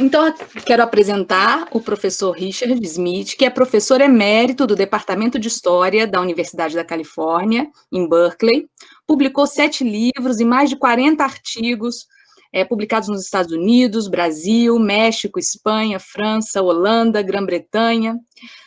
Então, quero apresentar o professor Richard Smith, que é professor emérito do Departamento de História da Universidade da Califórnia, em Berkeley. Publicou sete livros e mais de 40 artigos é, publicados nos Estados Unidos, Brasil, México, Espanha, França, Holanda, Grã-Bretanha.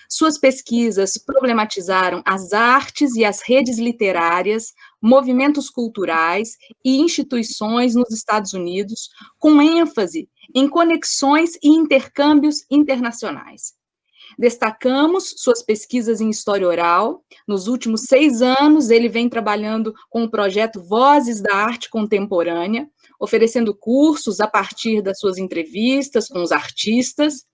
Suas pesquisas problematizaram as artes e as redes literárias, movimentos culturais e instituições nos Estados Unidos, com ênfase em conexões e intercâmbios internacionais. Destacamos suas pesquisas em história oral. Nos últimos seis anos, ele vem trabalhando com o projeto Vozes da Arte Contemporânea, oferecendo cursos a partir das suas entrevistas com os artistas.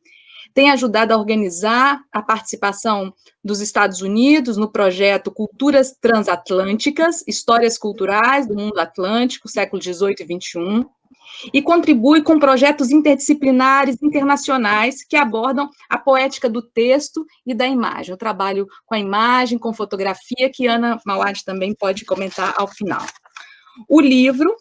Tem ajudado a organizar a participação dos Estados Unidos no projeto Culturas Transatlânticas, Histórias Culturais do Mundo Atlântico, século XVIII e XXI e contribui com projetos interdisciplinares internacionais que abordam a poética do texto e da imagem. Eu trabalho com a imagem, com fotografia, que Ana Mauad também pode comentar ao final. O livro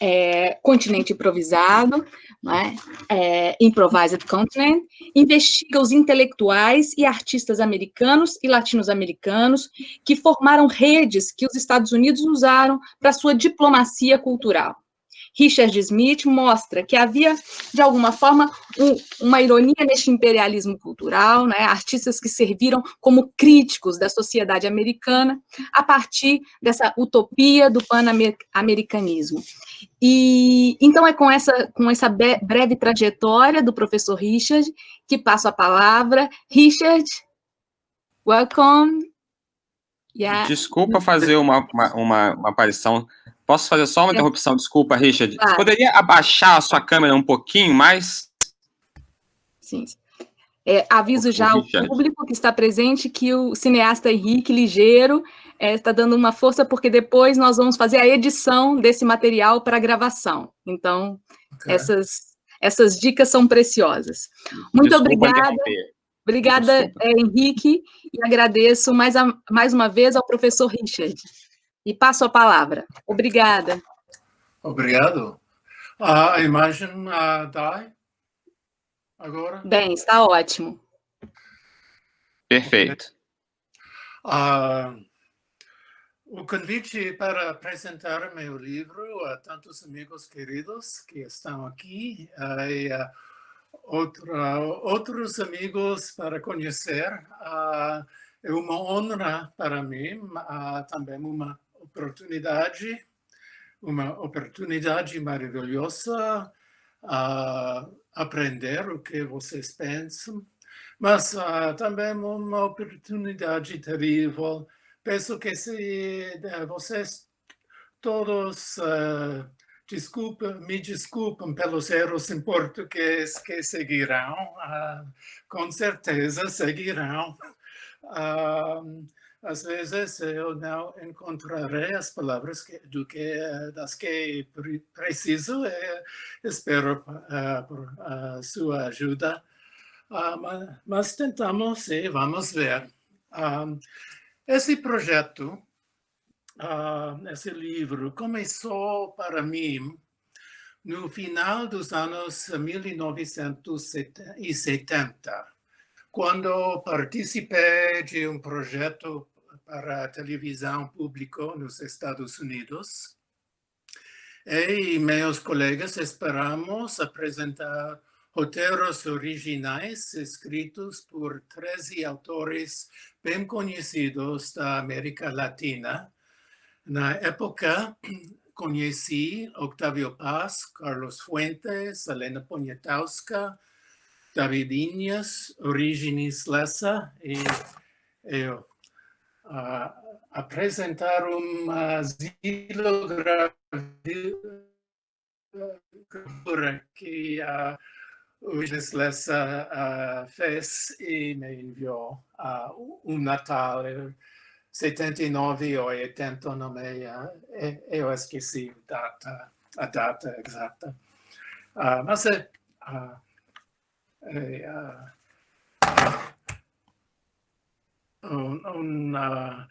é, Continente Improvisado, né, é, Improvised Continent, investiga os intelectuais e artistas americanos e latino-americanos que formaram redes que os Estados Unidos usaram para sua diplomacia cultural. Richard Smith mostra que havia, de alguma forma, um, uma ironia neste imperialismo cultural, né? artistas que serviram como críticos da sociedade americana a partir dessa utopia do pan-americanismo. E então é com essa, com essa breve trajetória do professor Richard que passo a palavra. Richard, welcome. Yeah. Desculpa fazer uma, uma, uma, uma aparição Posso fazer só uma interrupção? Desculpa, Richard. Claro. Você poderia abaixar a sua câmera um pouquinho mais? Sim. É, aviso já ao público que está presente que o cineasta Henrique Ligeiro é, está dando uma força, porque depois nós vamos fazer a edição desse material para gravação. Então, okay. essas, essas dicas são preciosas. Muito Desculpa obrigada. Obrigada, é, Henrique, e agradeço mais, a, mais uma vez ao professor Richard. E passo a palavra. Obrigada. Obrigado. A imagem uh, dá agora? Bem, está ótimo. Perfeito. Uh, o convite para apresentar meu livro a tantos amigos queridos que estão aqui uh, e uh, outra, outros amigos para conhecer. Uh, é uma honra para mim, também uma oportunidade, uma oportunidade maravilhosa a aprender o que vocês pensam, mas uh, também uma oportunidade terrível. Penso que se uh, vocês todos uh, desculpa, me desculpem pelos erros em português que seguirão, uh, com certeza seguirão. Às vezes eu não encontrarei as palavras que, do que, das que preciso e espero uh, por uh, sua ajuda. Uh, mas tentamos e vamos ver. esse projeto, esse livro, começou para mim no final dos anos 1970, quando participei de um projeto para a televisão pública nos Estados Unidos. E meus colegas esperamos apresentar roteiros originais escritos por 13 autores bem conhecidos da América Latina. Na época, conheci Octavio Paz, Carlos Fuentes, Helena Poniatowska, David Inhas, Origenes Lessa e eu a, a presentarum asilo gravura che a Ujnesles a, a fes e me inviò a un Natale 79 o 80 nome e, e ho esqueci data a data esatta uh, ma se uh, eh, uh, un, un, uh,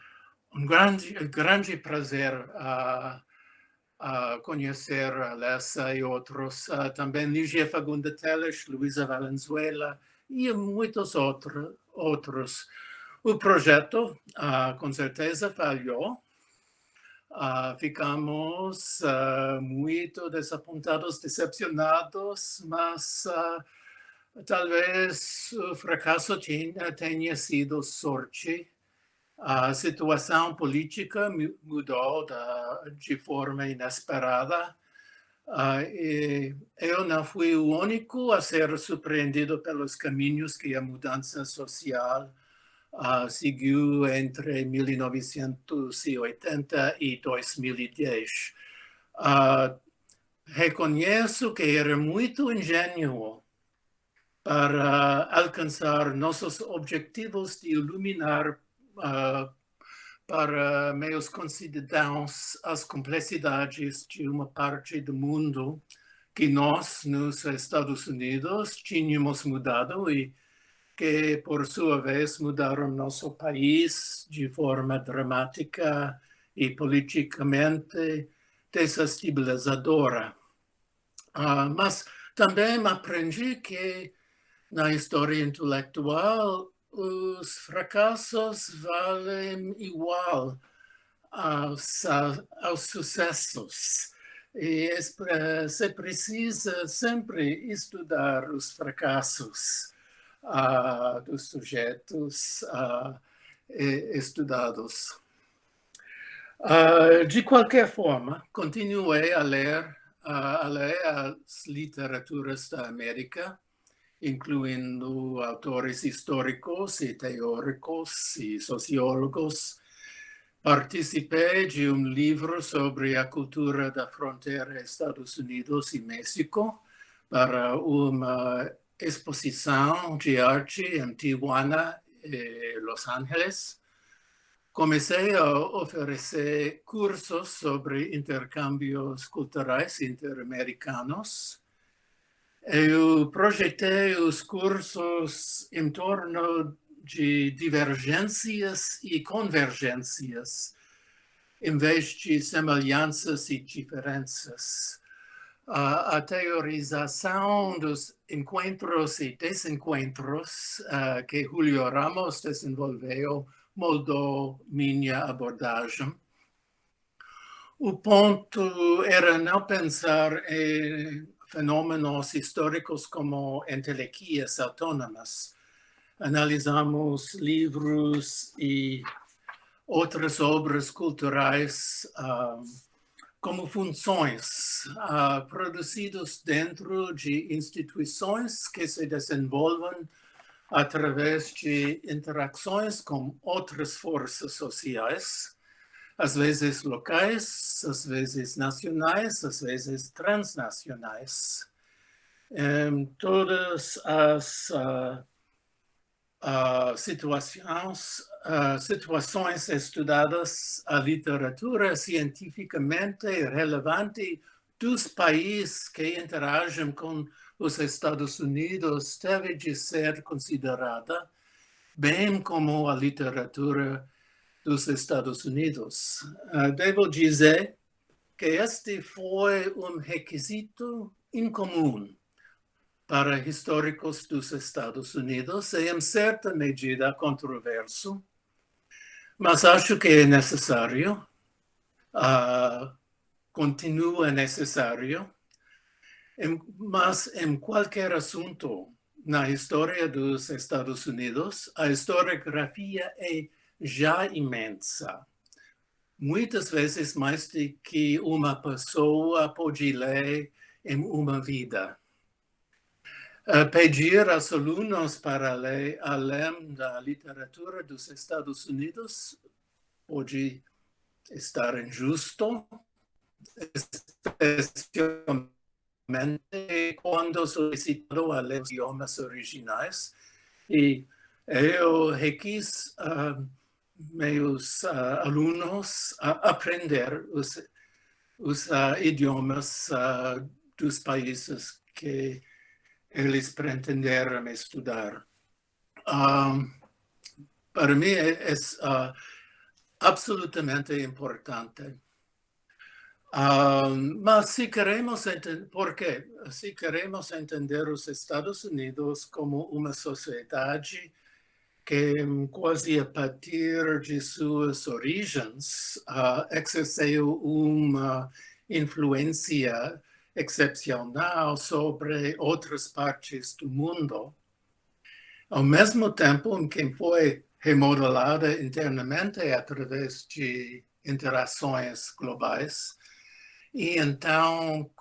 un grande, grande prazer uh, uh, conhecer a Lessa e outros, uh, também Ligia Fagunda Teles, Luísa Valenzuela e muitos outro, outros. O projeto, com certeza, falhou. ficamos muito desapontados, decepcionados, mas talvez o fracasso tenha, tenha sido sorte a situação política mudou da, de forma inesperada. Uh, eu não fui o único a ser surpreendido pelos caminhos que a mudança social uh, seguiu entre 1980 e 2010. Uh, reconheço que era muito ingênuo para alcançar nossos objetivos de iluminar uh, para meus concidadãos as complexidades de uma parte do mundo que nós, nos Estados Unidos, tínhamos mudado e que, por sua vez, mudaram nosso país de forma dramática e politicamente desestabilizadora. Uh, mas também aprendi que na história intelectual os fracassos valem igual aos, aos sucessos. E se precisa sempre estudar os fracassos uh, dos sujeitos uh, estudados. Uh, de qualquer forma, continuei a ler, a ler as literaturas da América, incluindo autores históricos e teóricos e sociólogos. Participei de um livro sobre a cultura da fronteira Estados Unidos e México para uma exposição de arte em Tijuana e Los Angeles. Comecei a oferecer cursos sobre intercâmbios culturais interamericanos eu projetei os cursos em torno de divergências e convergências, em vez de semelhanças e diferenças. A teorização dos encontros e desencontros uh, que Julio Ramos desenvolveu moldou minha abordagem. O ponto era não pensar em fenômenos históricos como entelequias autônomas. Analisamos livros e outras obras culturais uh, como funções uh, produzidos dentro de instituições que se desenvolvem através de interações com outras forças sociais, às vezes locais, às vezes nacionais, às vezes transnacionais. Em todas as uh, uh, situações, uh, situações estudadas, a literatura cientificamente relevante dos países que interagem com os Estados Unidos deve de ser considerada, bem como a literatura dos Estados Unidos. Uh, devo dizer que este foi um requisito incomum para históricos dos Estados Unidos e, em certa medida, controverso, mas acho que é necessário, uh, continua necessário, em, mas em qualquer assunto na história dos Estados Unidos, a historiografia é já imensa. Muitas vezes mais do que uma pessoa pode ler em uma vida. Pedir aos alunos para ler além da literatura dos Estados Unidos pode estar injusto, especialmente quando solicitado a ler idiomas originais. E eu requis uh, meus uh, alunos a aprender os, os uh, idiomas uh, dos países que eles pretenderam estudar. Um, para mim é, é absolutamente importante. Um, mas se queremos entender, por quê? Se queremos entender os Estados Unidos como uma sociedade que quase a partir de suas origens uh, exerceu uma influência excepcional sobre outras partes do mundo, ao mesmo tempo em que foi remodelada internamente através de interações globais, e então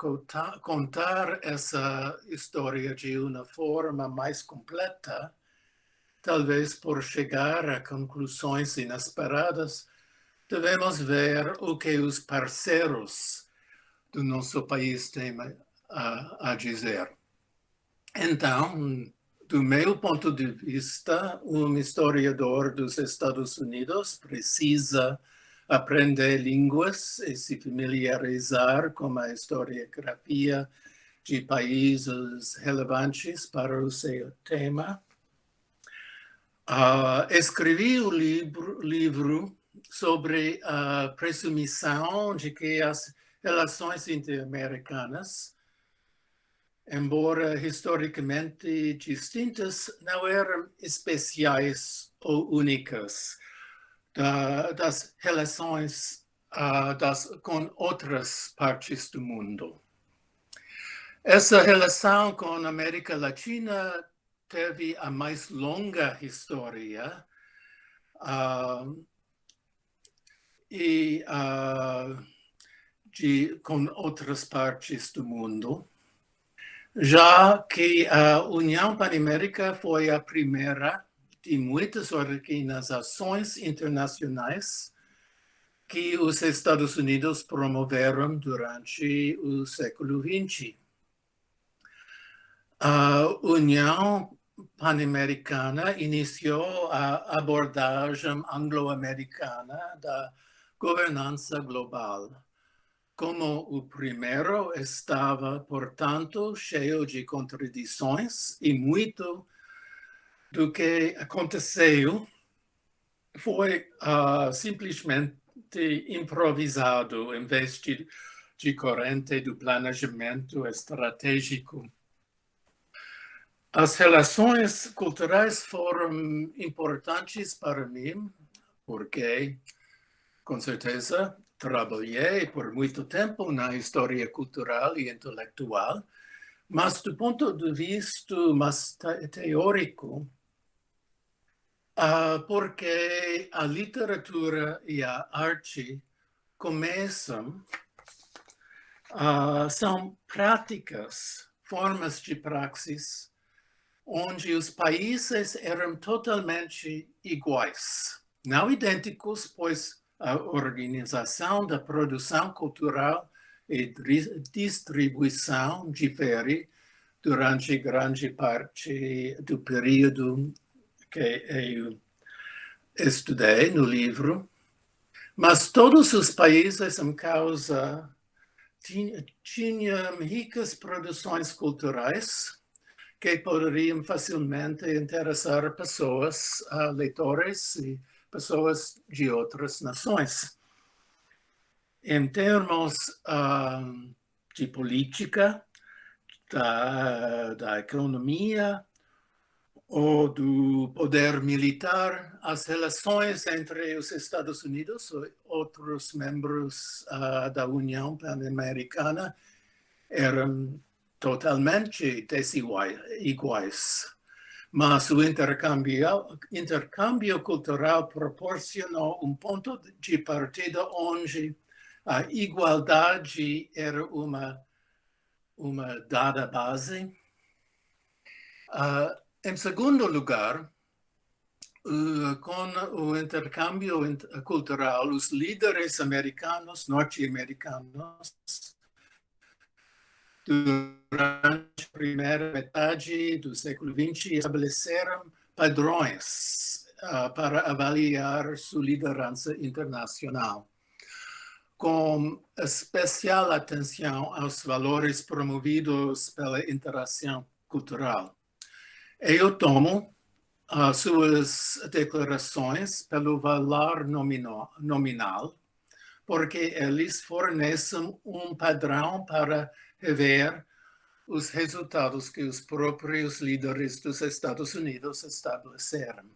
contar essa história de uma forma mais completa, talvez por chegar a conclusões inesperadas, devemos ver o que os parceiros do nosso país têm a, a dizer. Então, do meu ponto de vista, um historiador dos Estados Unidos precisa aprender línguas e se familiarizar com a historiografia de países relevantes para o seu tema. Uh, escrevi o livro, livro sobre a presumição de que as relações interamericanas, embora historicamente distintas, não eram especiais ou únicas da, das relações uh, das, com outras partes do mundo. Essa relação com a América Latina teve a mais longa história uh, e uh, de, com outras partes do mundo, já que a União Panamérica foi a primeira de muitas organizações internacionais que os Estados Unidos promoveram durante o século XX. A União Pan-Americana iniciou a abordagem anglo-americana da governança global. Como o primeiro estava, portanto, cheio de contradições e muito do que aconteceu foi uh, simplesmente improvisado em vez de, de corrente do planejamento estratégico. As relações culturais foram importantes para mim, porque, com certeza, trabalhei por muito tempo na história cultural e intelectual, mas do ponto de vista mais teórico, Uh, porque a literatura e a arte começam, uh, são práticas, formas de praxis, onde os países eram totalmente iguais. Não idênticos, pois a organização da produção cultural e distribuição difere durante grande parte do período que eu estudei no livro, mas todos os países em causa tinham ricas produções culturais que poderiam facilmente interessar pessoas, uh, leitores e pessoas de outras nações. Em termos uh, de política, da, da economia, ou do poder militar, as relações entre os Estados Unidos e outros membros uh, da União Pan-Americana eram totalmente desiguais. Mas o intercâmbio, intercâmbio cultural proporcionou um ponto de partida onde a igualdade era uma, uma dada base. Uh, em segundo lugar, uh, com o intercâmbio cultural, os líderes americanos, norte-americanos, durante a primeira metade do século XX, estabeleceram padrões uh, para avaliar sua liderança internacional, com especial atenção aos valores promovidos pela interação cultural. Eu tomo as suas declarações pelo valor nominal, nominal porque eles fornecem um padrão para rever os resultados que os próprios líderes dos Estados Unidos estabeleceram.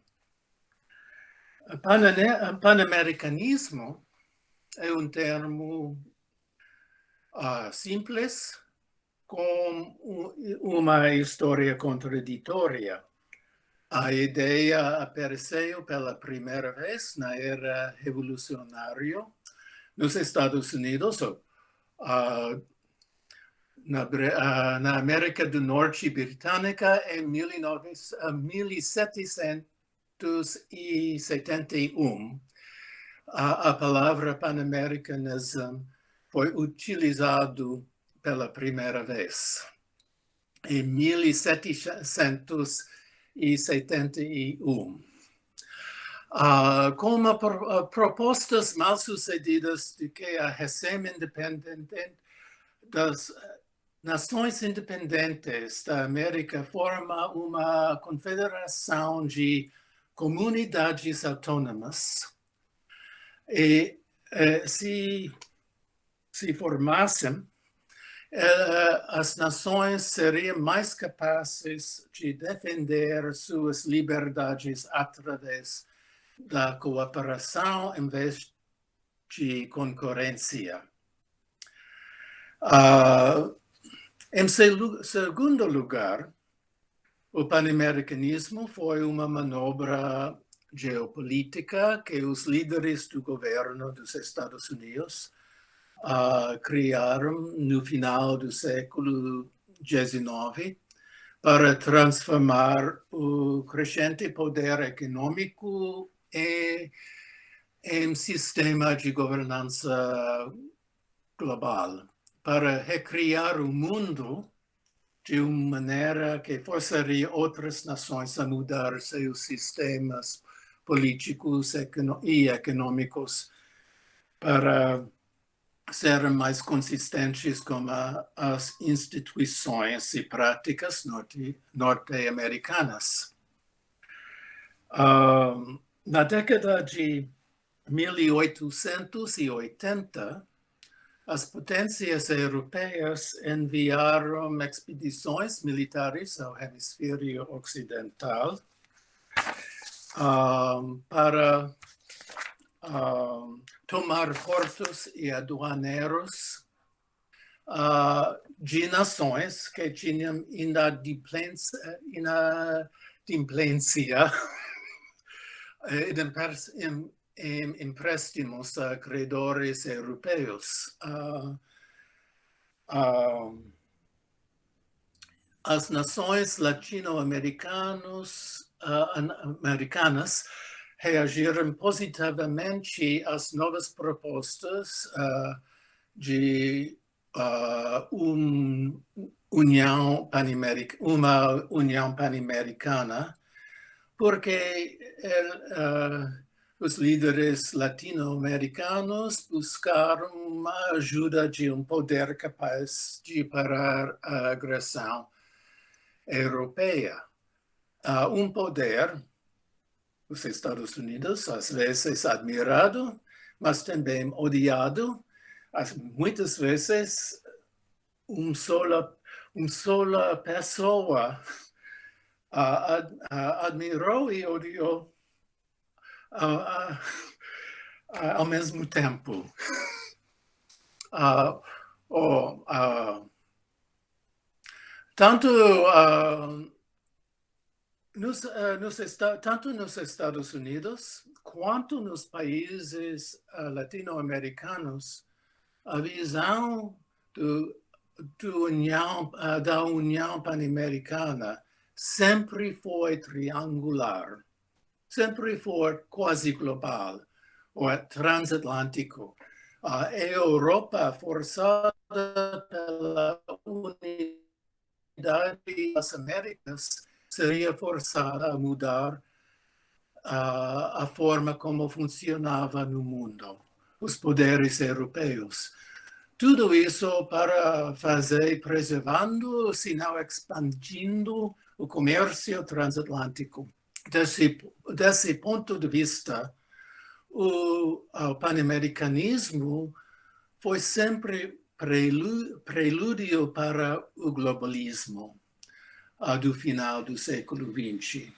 O panamericanismo é um termo uh, simples com uma história contraditória. A ideia apareceu pela primeira vez na era revolucionária nos Estados Unidos, uh, na, na, América do Norte britânica em 19, 1771. A, a palavra Pan-Americanism foi utilizado pela primeira vez. Em 1771. Uh, uh, propostas mal sucedidas de que a recém-independente das nações independentes da América forma uma confederação de comunidades autônomas e eh, se, se formassem eh, as nações seriam mais capazes de defender suas liberdades através da cooperação em vez de concorrência. Uh, em segundo lugar, o panamericanismo foi uma manobra geopolítica que os líderes do governo dos Estados Unidos uh, criaram no final do século XIX para transformar o crescente poder econômico em, em sistema de governança global, para recriar o mundo de uma maneira que forçaria outras nações a mudar seus sistemas políticos e econômicos para serem mais consistentes com a, as instituições e práticas norte-americanas. Uh, na década de 1880, as potencias europeas enviarum expedições militares ao hemisfério ocidental um, para um, tomar portos e aduaneiros uh, de nações que tinham inadimplência, inadimplência em, em empréstimos a credores europeus. Uh, uh, as nações latino-americanas americanas reagiram positivamente às novas propostas de um união uma união pan-americana, porque uh, os líderes latino-americanos buscaram uma ajuda de um poder capaz de parar a agressão europeia. um poder os Estados Unidos, às vezes admirado, mas também odiado. Muitas vezes, uma sola, uma sola pessoa uh, uh, admirou e odiou uh, ao mesmo tempo. oh, tanto nos, uh, nos tanto nos Estados Unidos quanto nos países uh, latino-americanos, a visão do, do união, uh, da União Pan-Americana sempre foi triangular, sempre foi quase global ou transatlântico. a Europa forçada pela unidade das Américas seria forçada a mudar uh, a forma como funcionava no mundo, os poderes europeus. Tudo isso para fazer, preservando, se não expandindo, o comércio transatlântico. Desse, desse ponto de vista, o, o pan-americanismo foi sempre prelúdio para o globalismo uh, do final do século XX.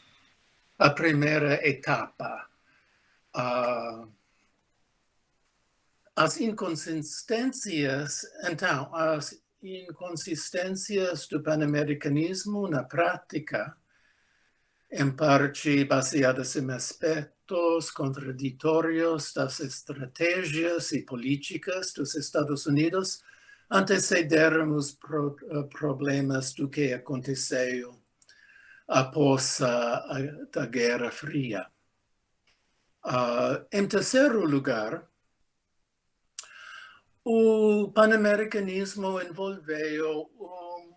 A primeira etapa. Uh, as inconsistências, então, as inconsistências do pan-americanismo na prática, em parte baseadas em aspectos contraditórios das estratégias e políticas dos Estados Unidos, antecederam os pro, uh, problemas do que aconteceu após a, a Guerra Fria. Uh, em terceiro lugar, o panamericanismo envolveu, um,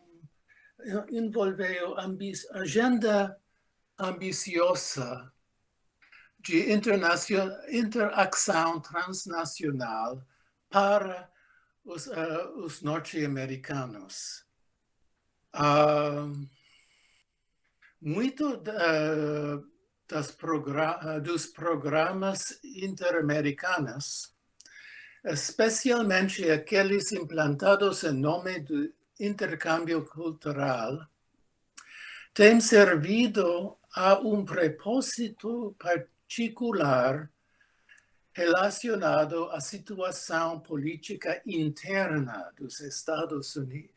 envolveu agenda ambiciosa de interação transnacional para os, uh, os norte-americanos. Uh, muito uh, das dos programas interamericanos especialmente aqueles implantados em nome do intercâmbio cultural, têm servido a um propósito particular relacionado à situação política interna dos Estados Unidos,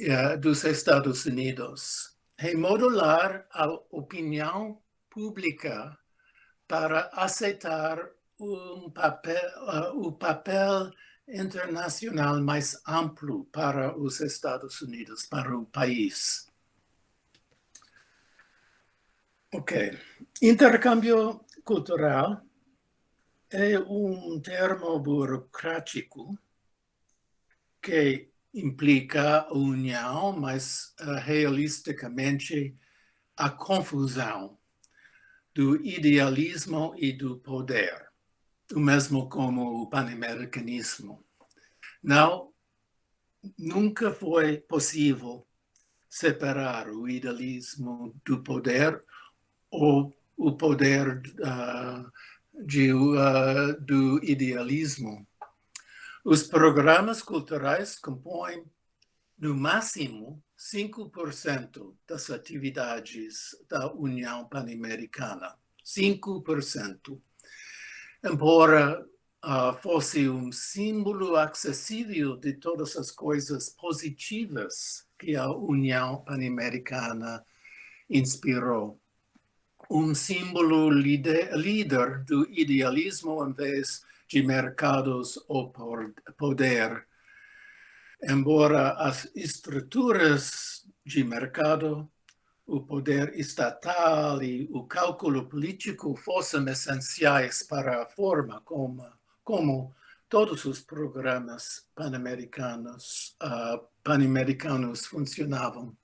eh, dos Estados Unidos remodular a opinião pública para aceitar um papel, uh, o papel internacional mais amplo para os Estados Unidos, para o país. Ok. Intercâmbio cultural é um termo burocrático que implica união, mas uh, realisticamente a confusão do idealismo e do poder o mesmo como o pan-americanismo. Não, nunca foi possível separar o idealismo do poder ou o poder uh, de, uh, do idealismo. Os programas culturais compõem, no máximo, 5% das atividades da União Pan-Americana. 5% embora uh, fosse um símbolo acessível de todas as coisas positivas que a União Pan-Americana inspirou. Um símbolo líder, do idealismo em vez de mercados ou poder. Embora as estruturas de mercado o poder estatal e o cálculo político fossem essenciais para a forma como, como todos os programas pan-americanos uh, pan-americanos funcionavam.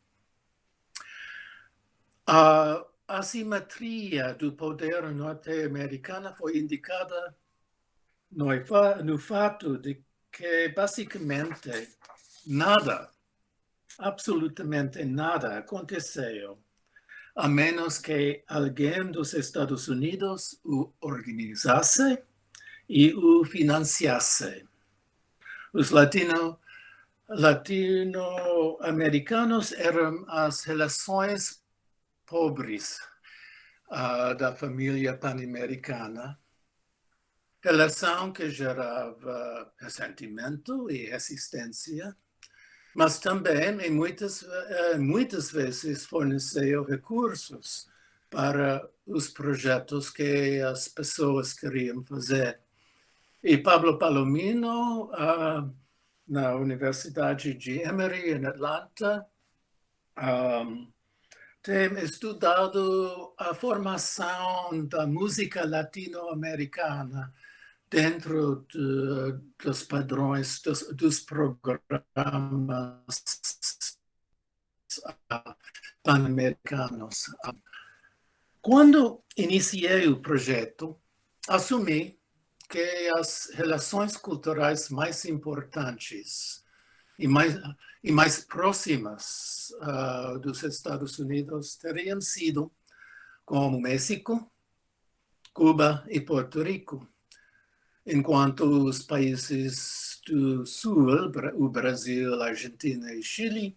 A assimetria do poder norte-americano foi indicada no, no fato de que, basicamente, nada absolutamente nada aconteceu, a menos que alguém dos Estados Unidos o organizasse e o financiasse. Os latino, latino-americanos eram as relações pobres uh, da família pan-americana, relação que gerava ressentimento e resistência, mas também muitas, eh, muitas vezes forneceu recursos para os projetos que as pessoas queriam fazer. E Pablo Palomino, uh, na Universidade de Emory, em Atlanta, um, tem estudado a formação da música latino-americana dentro de, dos padrões dos, dos programas pan-americanos. Quando iniciei o projeto, assumi que as relações culturais mais importantes e mais, e mais próximas uh, dos Estados Unidos teriam sido com o México, Cuba e Porto Rico, enquanto os países do Sul, o Brasil, Argentina e Chile,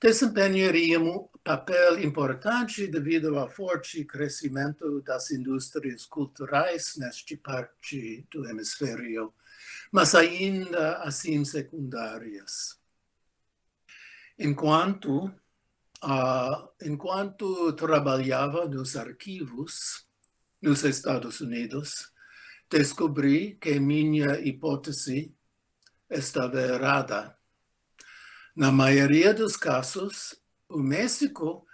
desempenhariam papel importante devido ao forte crescimento das indústrias culturais neste parte do hemisfério, mas ainda assim secundárias. Enquanto, uh, enquanto trabalhava nos arquivos nos Estados Unidos, descobri que minha hipótese estava errada. Na maioria dos casos, o México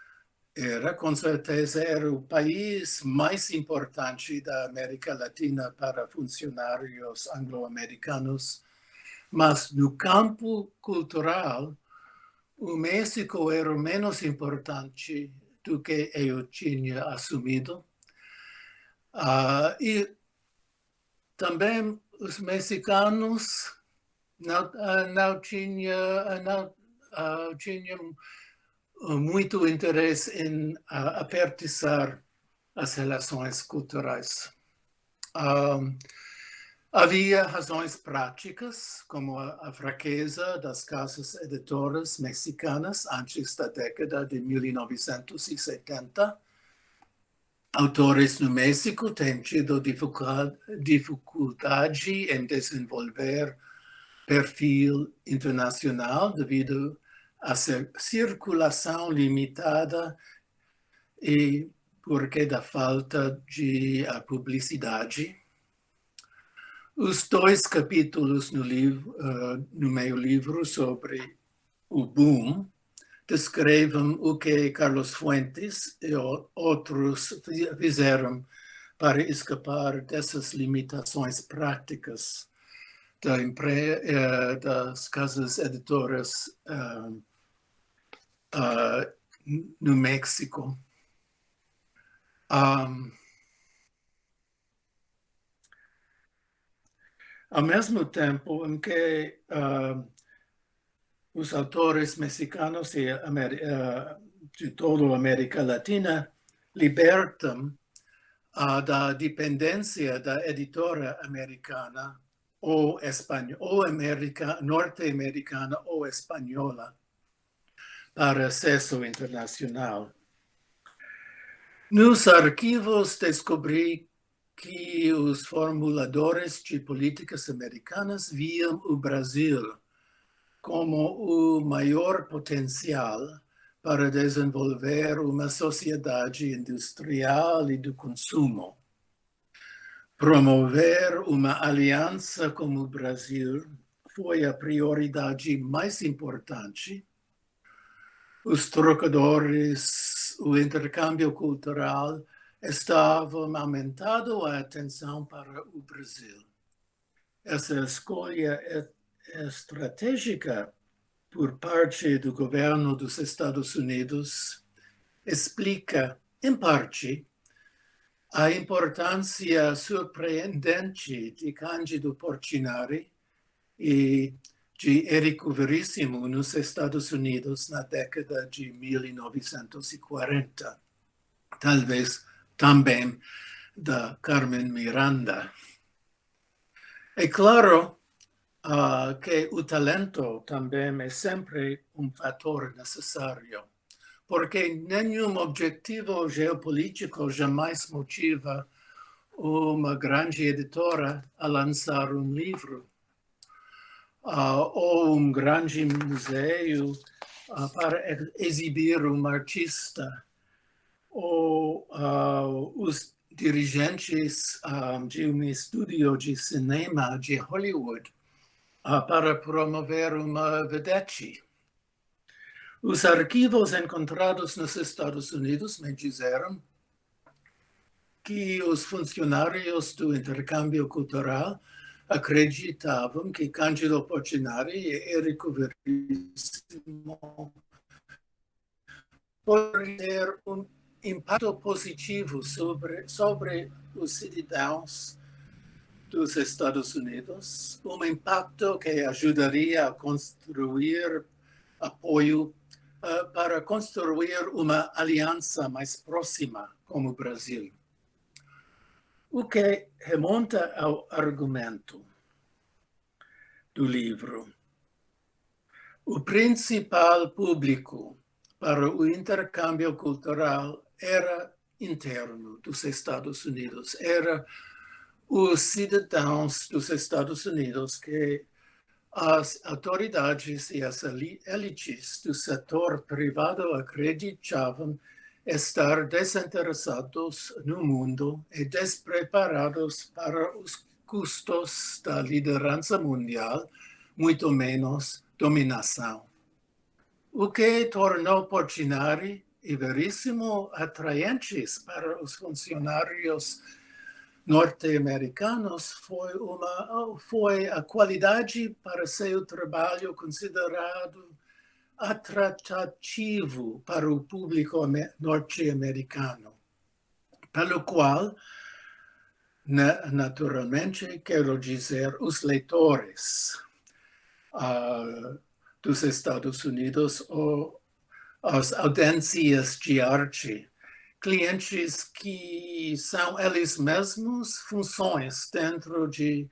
era, com certeza, era o país mais importante da América Latina para funcionários anglo-americanos, mas no campo cultural, o México era menos importante do que eu tinha assumido. Uh, e também os mexicanos não, uh, não tinham não, uh, tinham muito interesse em apertar as relações culturais. Havia razões práticas, como a, a, fraqueza das casas editoras mexicanas antes da década de 1970. Autores no México têm tido dificuldade em desenvolver perfil internacional devido à circulação limitada e porque da falta de publicidade. Os dois capítulos no, livro, uh, no meu livro sobre o boom descrevem o que Carlos Fuentes e outros fizeram para escapar dessas limitações práticas da uh, das casas editoras uh, no México. Um, Ao mesmo tempo em que uh, os autores mexicanos de, uh, de toda a América Latina libertam uh, da dependência da editora americana ou, espanhola, ou norte-americana ou espanhola para acesso internacional. Nos arquivos descobri que os formuladores de políticas americanas viam o Brasil como o maior potencial para desenvolver uma sociedade industrial e do consumo. Promover uma aliança com o Brasil foi a prioridade mais importante. Os trocadores, o intercâmbio cultural estavam aumentando a atenção para o Brasil. Essa escolha estratégica por parte do governo dos Estados Unidos explica, em parte, a importância surpreendente de Cândido Portinari e de Érico Veríssimo nos Estados Unidos na década de 1940. Talvez também da Carmen Miranda. É claro uh, que o talento também é sempre um fator necessário, porque nenhum objetivo geopolítico jamais motiva uma grande editora a lançar um livro uh, ou um grande museu uh, para exibir um artista ou uh, os dirigentes um, de um estúdio de cinema de Hollywood para promover uma vedete. Os arquivos encontrados nos Estados Unidos me disseram que os funcionários do intercâmbio cultural acreditavam que Cândido Portinari e Érico Verissimo poderiam ter um impacto positivo sobre, sobre os cidadãos dos Estados Unidos, um impacto que ajudaria a construir apoio uh, para construir uma aliança mais próxima com o Brasil. O que remonta ao argumento do livro. O principal público para o intercâmbio cultural era interno dos Estados Unidos, era os cidadãos dos Estados Unidos que as autoridades e as elites do setor privado acreditavam estar desinteressados no mundo e despreparados para os custos da liderança mundial, muito menos dominação. O que tornou Portinari e Veríssimo atraentes para os funcionários norte-americanos foi, uma, foi a qualidade para seu trabalho considerado atrativo para o público norte-americano, pelo qual, naturalmente, quero dizer, os leitores uh, dos Estados Unidos ou as audiências de arte, clientes que são eles mesmos funções dentro de,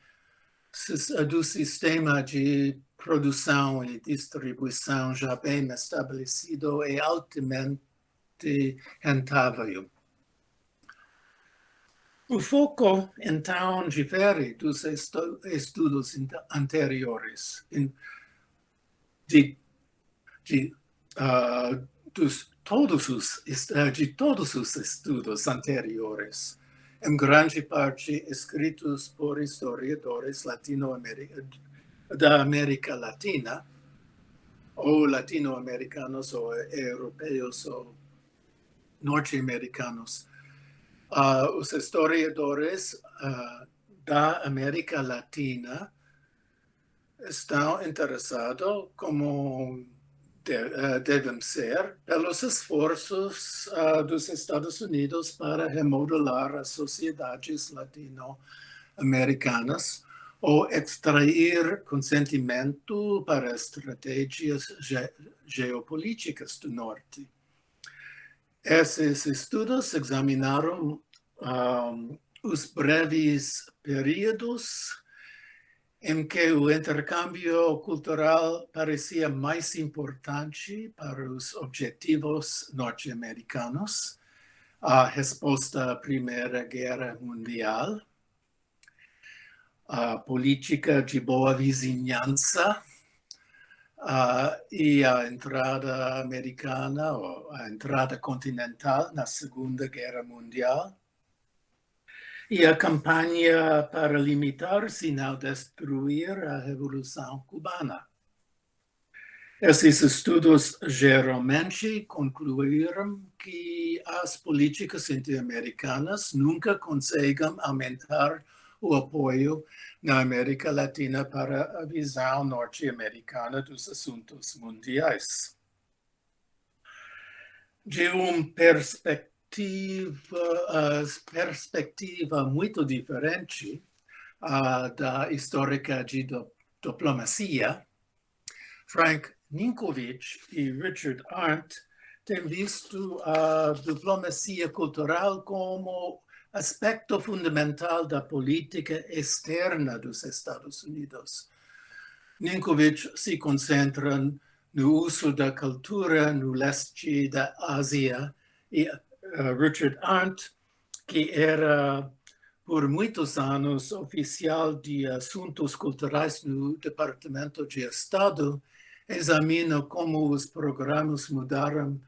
do sistema de produção e distribuição já bem estabelecido e altamente rentável. O foco, então, difere dos estudos anteriores, de, de, uh, dos, todos os, de todos os estudos anteriores, em grande parte escritos por historiadores latino-americanos da América Latina, ou latino-americanos, ou europeus, ou norte-americanos. Uh, os historiadores uh, da América Latina estão interessados, como de, uh, devem ser, pelos esforços dos Estados Unidos para remodelar as sociedades latino-americanas ou extrair consentimento para estratégias ge geopolíticas do Norte. Esses estudos examinaram um, os breves períodos em que o intercâmbio cultural parecia mais importante para os objetivos norte-americanos, a resposta à Primeira Guerra Mundial, a política de boa vizinhança uh, e a entrada americana, ou a entrada continental na Segunda Guerra Mundial, e a campanha para limitar, se não destruir, a Revolução Cubana. Esses estudos geralmente concluíram que as políticas interamericanas nunca conseguem aumentar o apoio na América Latina para a visão norte-americana dos assuntos mundiais. De uma perspectiva, uh, perspectiva muito diferente uh, da histórica de diplomacia, Frank Ninkovich e Richard Arndt têm visto a diplomacia cultural como aspecto fundamental da política externa dos Estados Unidos. Ninkovich se concentra no uso da cultura no leste da Ásia e Richard Arndt, que era por muitos anos oficial de assuntos culturais no Departamento de Estado, examina como os programas mudaram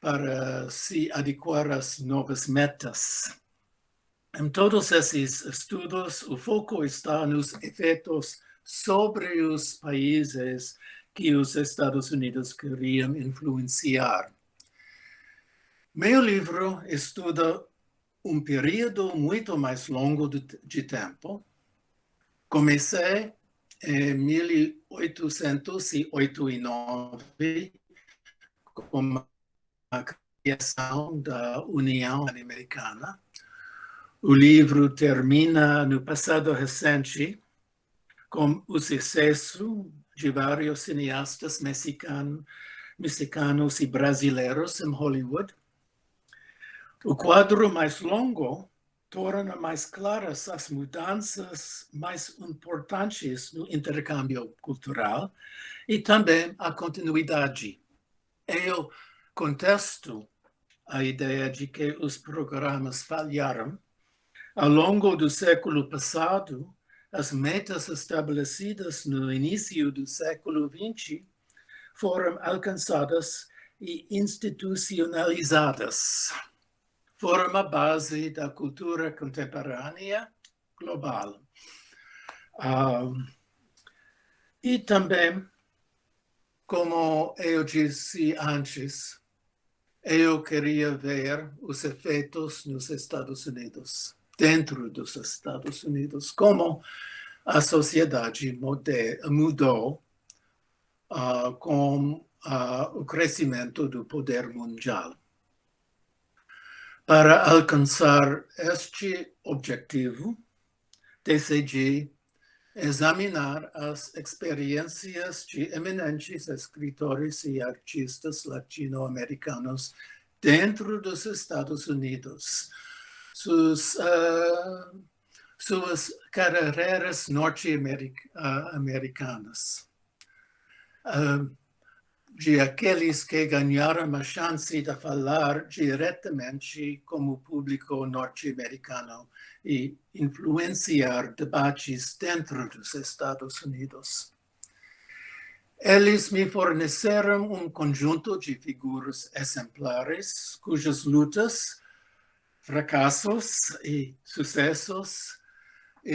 para se adequar às novas metas. Em todos esses estudos, o foco está nos efeitos sobre os países que os Estados Unidos queriam influenciar. Meu livro estuda um período muito mais longo de, tempo. Comecei em 1889 com a criação da União Americana o livro termina no passado recente com o sucesso de vários cineastas mexicanos, mexicanos e brasileiros em Hollywood. O quadro mais longo torna mais claras as mudanças mais importantes no intercâmbio cultural e também a continuidade. Eu contesto a ideia de que os programas falharam. Ao longo do século passado, as metas estabelecidas no início do século XX foram alcançadas e institucionalizadas. Foram a base da cultura contemporânea global. E também, como eu disse antes, eu queria ver os efeitos nos Estados Unidos, dentro dos Estados Unidos, como a sociedade mudou uh, com uh, o crescimento do poder mundial. Para alcançar este objetivo, decidi examinar as experiências de eminentes escritores e artistas latino-americanos dentro dos Estados Unidos, suas, uh, suas carreiras norte-americanas. Uh, de aqueles que ganharam a chance de falar diretamente com o público norte-americano e influenciar debates dentro dos Estados Unidos. Eles me forneceram um conjunto de figuras exemplares cujas lutas, fracassos e sucessos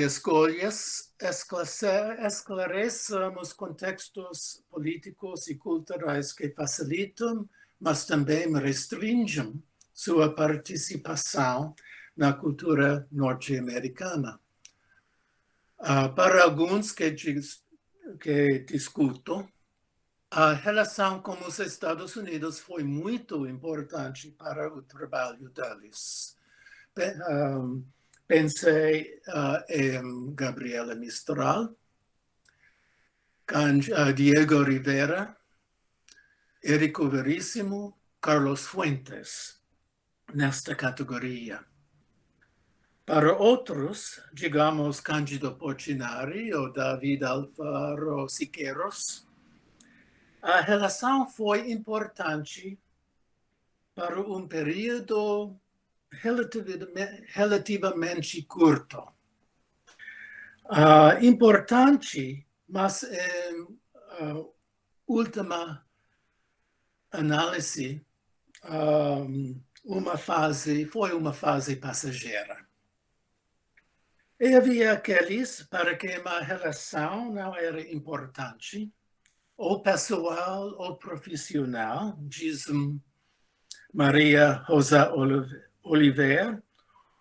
escolhas esclarecem os contextos políticos e culturais que facilitam, mas também restringem sua participação na cultura norte-americana. Uh, para alguns que, que discuto, a relação com os Estados Unidos foi muito importante para o trabalho deles. Um, pensei uh, em Gabriela Mistral, uh, Diego Rivera, Érico Veríssimo, Carlos Fuentes, nesta categoria. Para outros, digamos Cândido Portinari ou David Alfaro Siqueiros, a relação foi importante para um período relativamente curto. Uh, importante, mas em uh, última análise, um, uma fase, foi uma fase passageira. E havia aqueles para quem a relação não era importante, ou pessoal ou profissional, diz Maria Rosa Oliver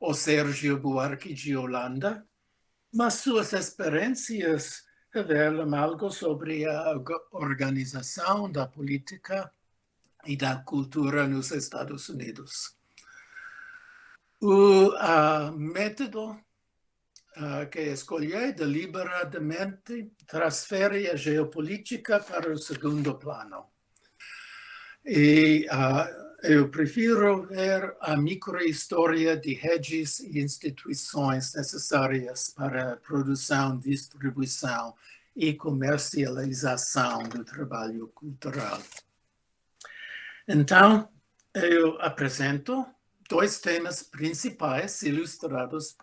ou Sérgio Buarque de Holanda, mas suas experiências revelam algo sobre a organização da política e da cultura nos Estados Unidos. O uh, método uh, que escolhi deliberadamente transfere a geopolítica para o segundo plano. E uh, eu prefiro ver a microhistória de redes e instituições necessárias para a produção, distribuição e comercialização do trabalho cultural. Então, eu apresento dois temas principais ilustrados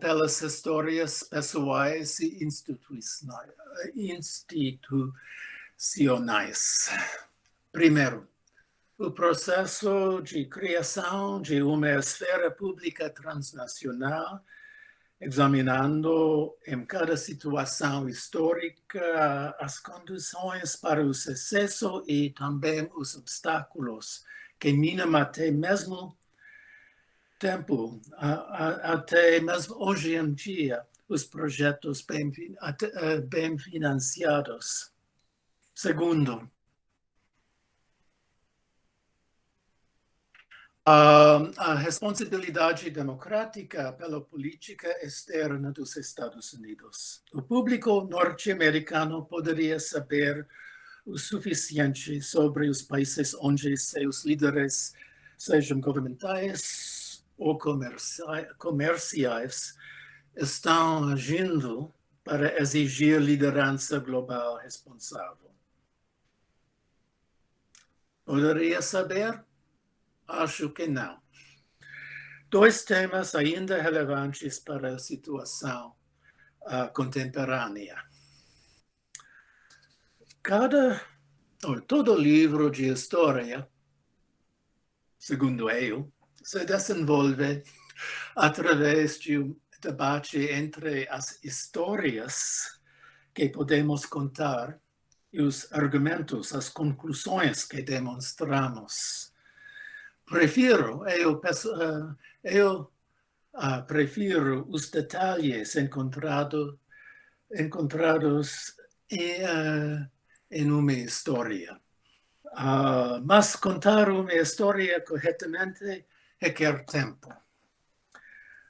pelas histórias pessoais e institucionais. Primeiro, o processo de criação de uma esfera pública transnacional, examinando em cada situação histórica as condições para o sucesso e também os obstáculos que minam até mesmo tempo, até mesmo hoje em dia, os projetos bem, eh, bem financiados. Segundo, a responsabilidade democrática pela política externa dos Estados Unidos. O público norte-americano poderia saber o suficiente sobre os países onde seus líderes sejam governamentais ou comerciais estão agindo para exigir liderança global responsável? Poderia saber? Acho que não. Dois temas ainda relevantes para a situação uh, contemporânea. Cada, ou todo livro de história, segundo eu, se desenvolve através de um debate entre as histórias que podemos contar e os argumentos, as conclusões que demonstramos. Prefiro, eu, eh, eu uh, prefiro os detalhes encontrado, encontrados em, uh, em uma história. Uh, mas contar uma história corretamente requer tempo.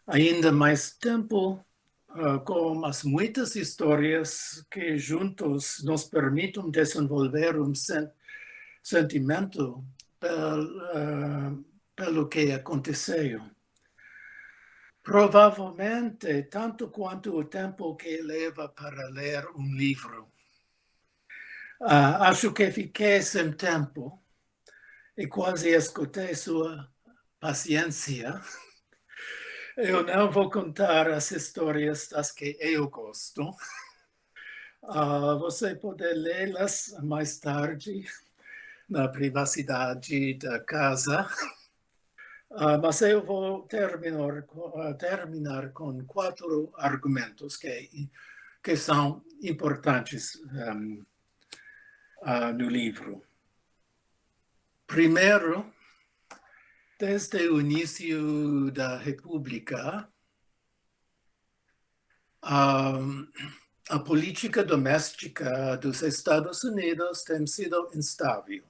Ainda mais tempo com as muitas histórias que juntos nos permitem desenvolver um sen sentimento uh, pelo que aconteceu. Provavelmente tanto quanto o tempo que leva para ler um livro. Uh, acho que fiquei sem tempo e quase escutei sua paciência. Eu não vou contar as histórias das que eu gosto. Uh, você pode lê-las mais tarde na privacidade da casa. Uh, mas eu vou terminar, uh, terminar com quatro argumentos que, que são importantes um, no livro. Primeiro, desde o início da República, a política doméstica dos Estados Unidos tem sido instável.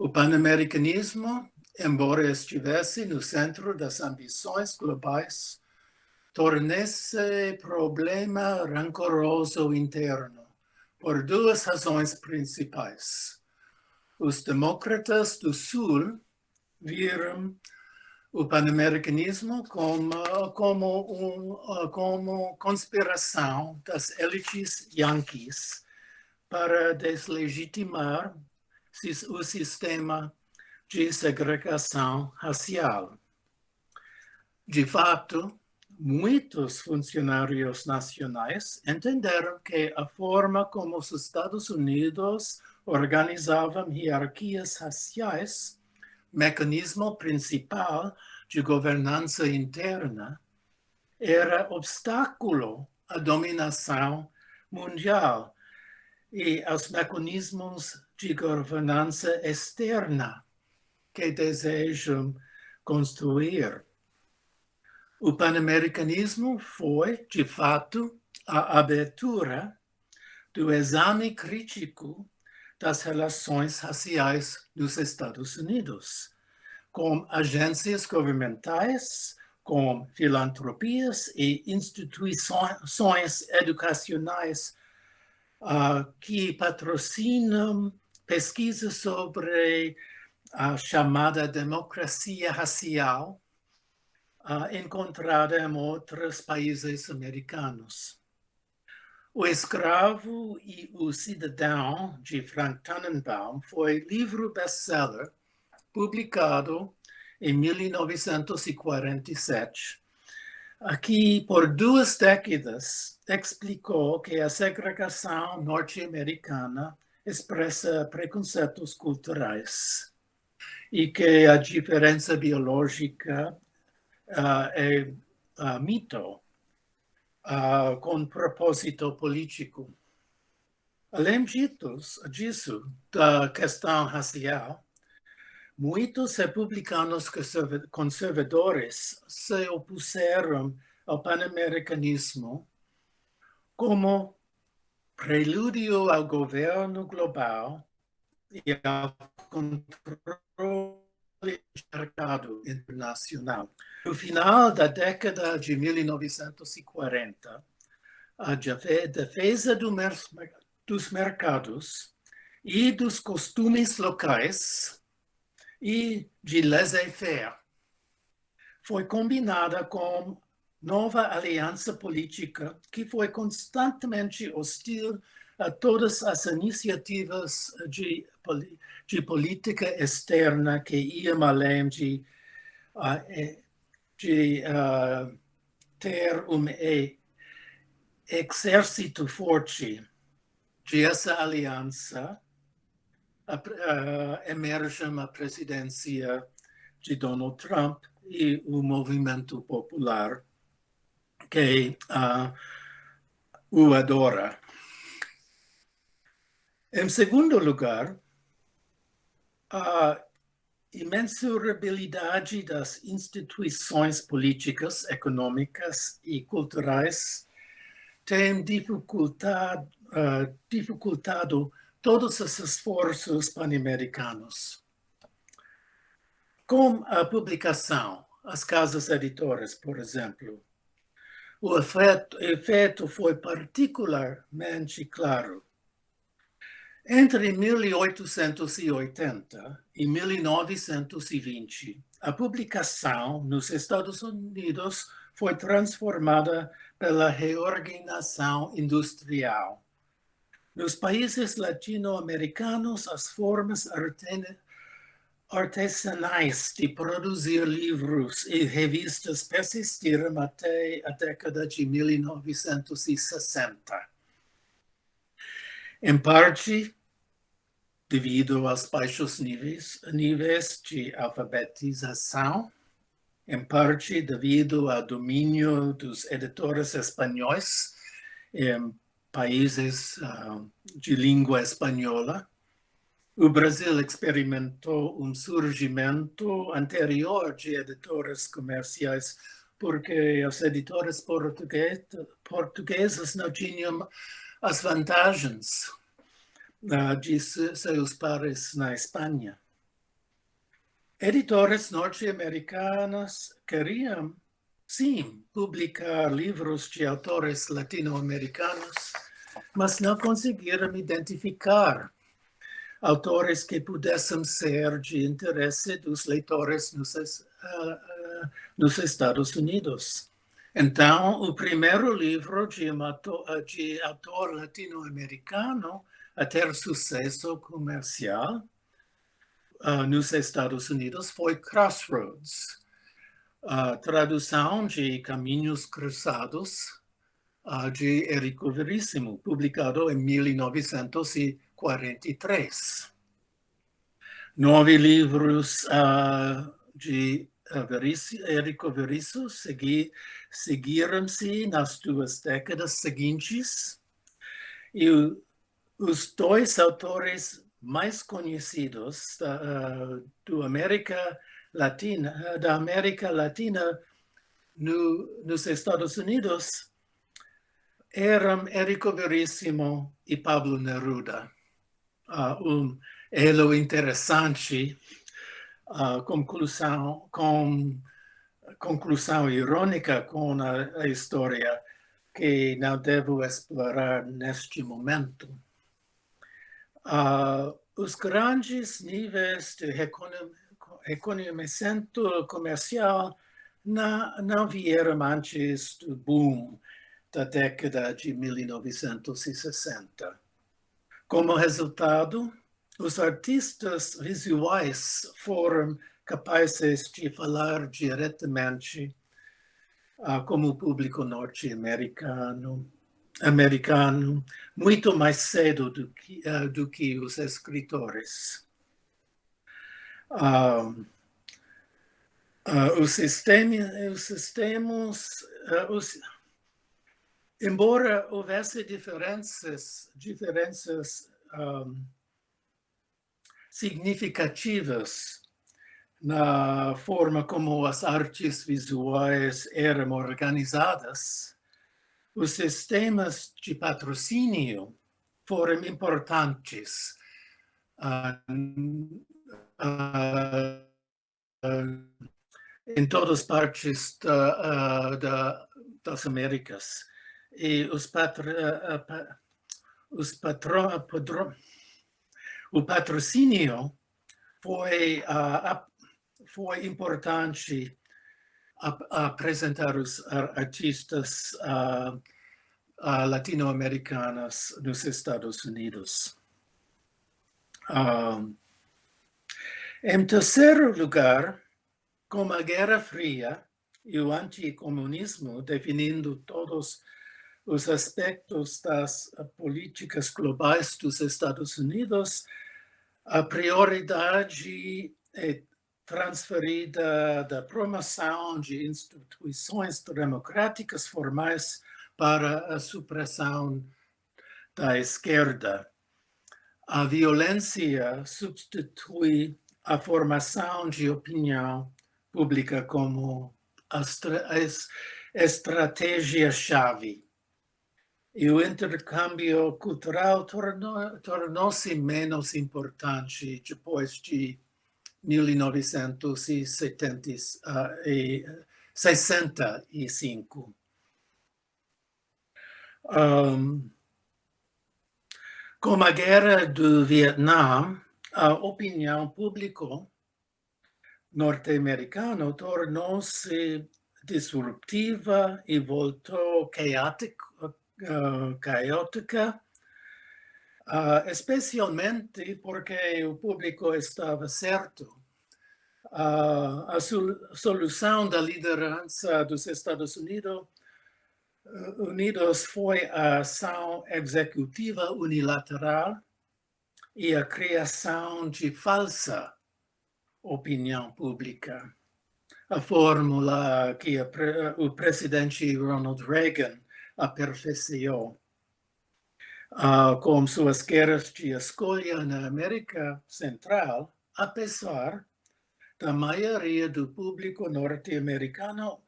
O pan-americanismo, embora estivesse no centro das ambições globais, tornou-se problema rancoroso interno por duas razões principais. Os demócratas do Sul viram o pan-americanismo como, como, um, como conspiração das elites yanquis para deslegitimar o sistema de segregação racial. De fato, muitos funcionários nacionais entenderam que a forma como os Estados Unidos organizavam hierarquias raciais mecanismo principal de governança interna, era obstáculo à dominação mundial e aos mecanismos de governança externa que desejam construir. O panamericanismo foi, de fato, a abertura do exame crítico das relações raciais nos Estados Unidos, com agências governamentais, com filantropias e instituições educacionais uh, que patrocinam pesquisas sobre a chamada democracia racial uh, encontrada em outros países americanos. O Escravo e o Cidadão, de Frank Tannenbaum, foi livro best-seller publicado em 1947. Aqui, por duas décadas, explicou que a segregação norte-americana expressa preconceitos culturais e que a diferença biológica uh, é uh, mito uh, com propósito político. Além disso, da questão racial, muitos republicanos conservadores se opuseram ao panamericanismo como prelúdio ao governo global e ao controle mercado internacional. No final da década de 1940, a defesa do mer dos mercados e dos costumes locais e de laissez-faire. Foi combinada com nova aliança política que foi constantemente hostil a todas as iniciativas de, de política externa que iam além de, uh, de uh, ter um exército forte. De essa aliança uh, emerge a presidência de Donald Trump e o movimento popular que uh, o adora. Em segundo lugar, a imensurabilidade das instituições políticas, econômicas e culturais tem dificultado, uh, dificultado todos os esforços pan-americanos. Com a publicação, as casas editoras, por exemplo, o efeito, efeito foi particularmente claro. Entre 1880 e 1920, a publicação nos Estados Unidos foi transformada pela reorganização industrial. Nos países latino-americanos, as formas artesanais de produzir livros e revistas persistiram até a década de 1960. Em parte, devido aos baixos níveis, níveis de alfabetização, em parte devido ao domínio dos editores espanhóis em países uh, de língua espanhola. O Brasil experimentou um surgimento anterior de editores comerciais porque os editores portugueses, portugueses não tinham as vantagens uh, de seus pares na Espanha editores norte-americanos queriam, sim, publicar livros de autores latino-americanos, mas não conseguiram identificar autores que pudessem ser de interesse dos leitores nos, uh, nos Estados Unidos. Então, o primeiro livro de, autor, de autor latino-americano a ter sucesso comercial uh, nos Estados Unidos foi Crossroads, a tradução de Caminhos Cruzados de Érico Veríssimo, publicado em 1943. Nove livros uh, de Érico Veríssimo segui, seguiram-se nas duas décadas seguintes e os dois autores mais conhecidos da, uh, do América Latina, da América Latina no, nos Estados Unidos eram Érico Veríssimo e Pablo Neruda. Uh, um elo interessante, uh, conclusão, com conclusão irônica com a, a história que não devo explorar neste momento. Uh, os grandes níveis de reconhecimento comercial não vieram antes do boom da década de 1960. Como resultado, os artistas visuais foram capazes de falar diretamente uh, como o público norte-americano americano muito mais cedo do que, uh, do que os escritores. Uh, os, sistemas, os sistemas os, embora houvesse diferenças, diferenças um, significativas na forma como as artes visuais eram organizadas, os sistemas de patrocínio foram importantes uh, uh, em todas as partes da, da, das Américas. E os, patro, os patro, o patrocínio foi, foi importante apresentar os artistas latino-americanos nos Estados Unidos. Em terceiro lugar, com a Guerra Fria e o anticomunismo definindo todos os aspectos das políticas globais dos Estados Unidos, a prioridade é transferida da promoção de instituições democráticas formais para a supressão da esquerda. A violência substitui a formação de opinião pública como a estratégia-chave. E o intercâmbio cultural tornou-se menos importante depois de 1965. Um, com a guerra do Vietnã, a opinião pública norte-americana tornou-se disruptiva e voltou caótica, caótica uh, especialmente porque o público estava certo. Uh, a solução da liderança dos Estados Unidos, uh, Unidos foi a ação executiva unilateral e a criação de falsa opinião pública. A fórmula que a, o presidente Ronald Reagan aperfeiçoou uh, com suas guerras de escolha na América Central, apesar da maioria do público norte-americano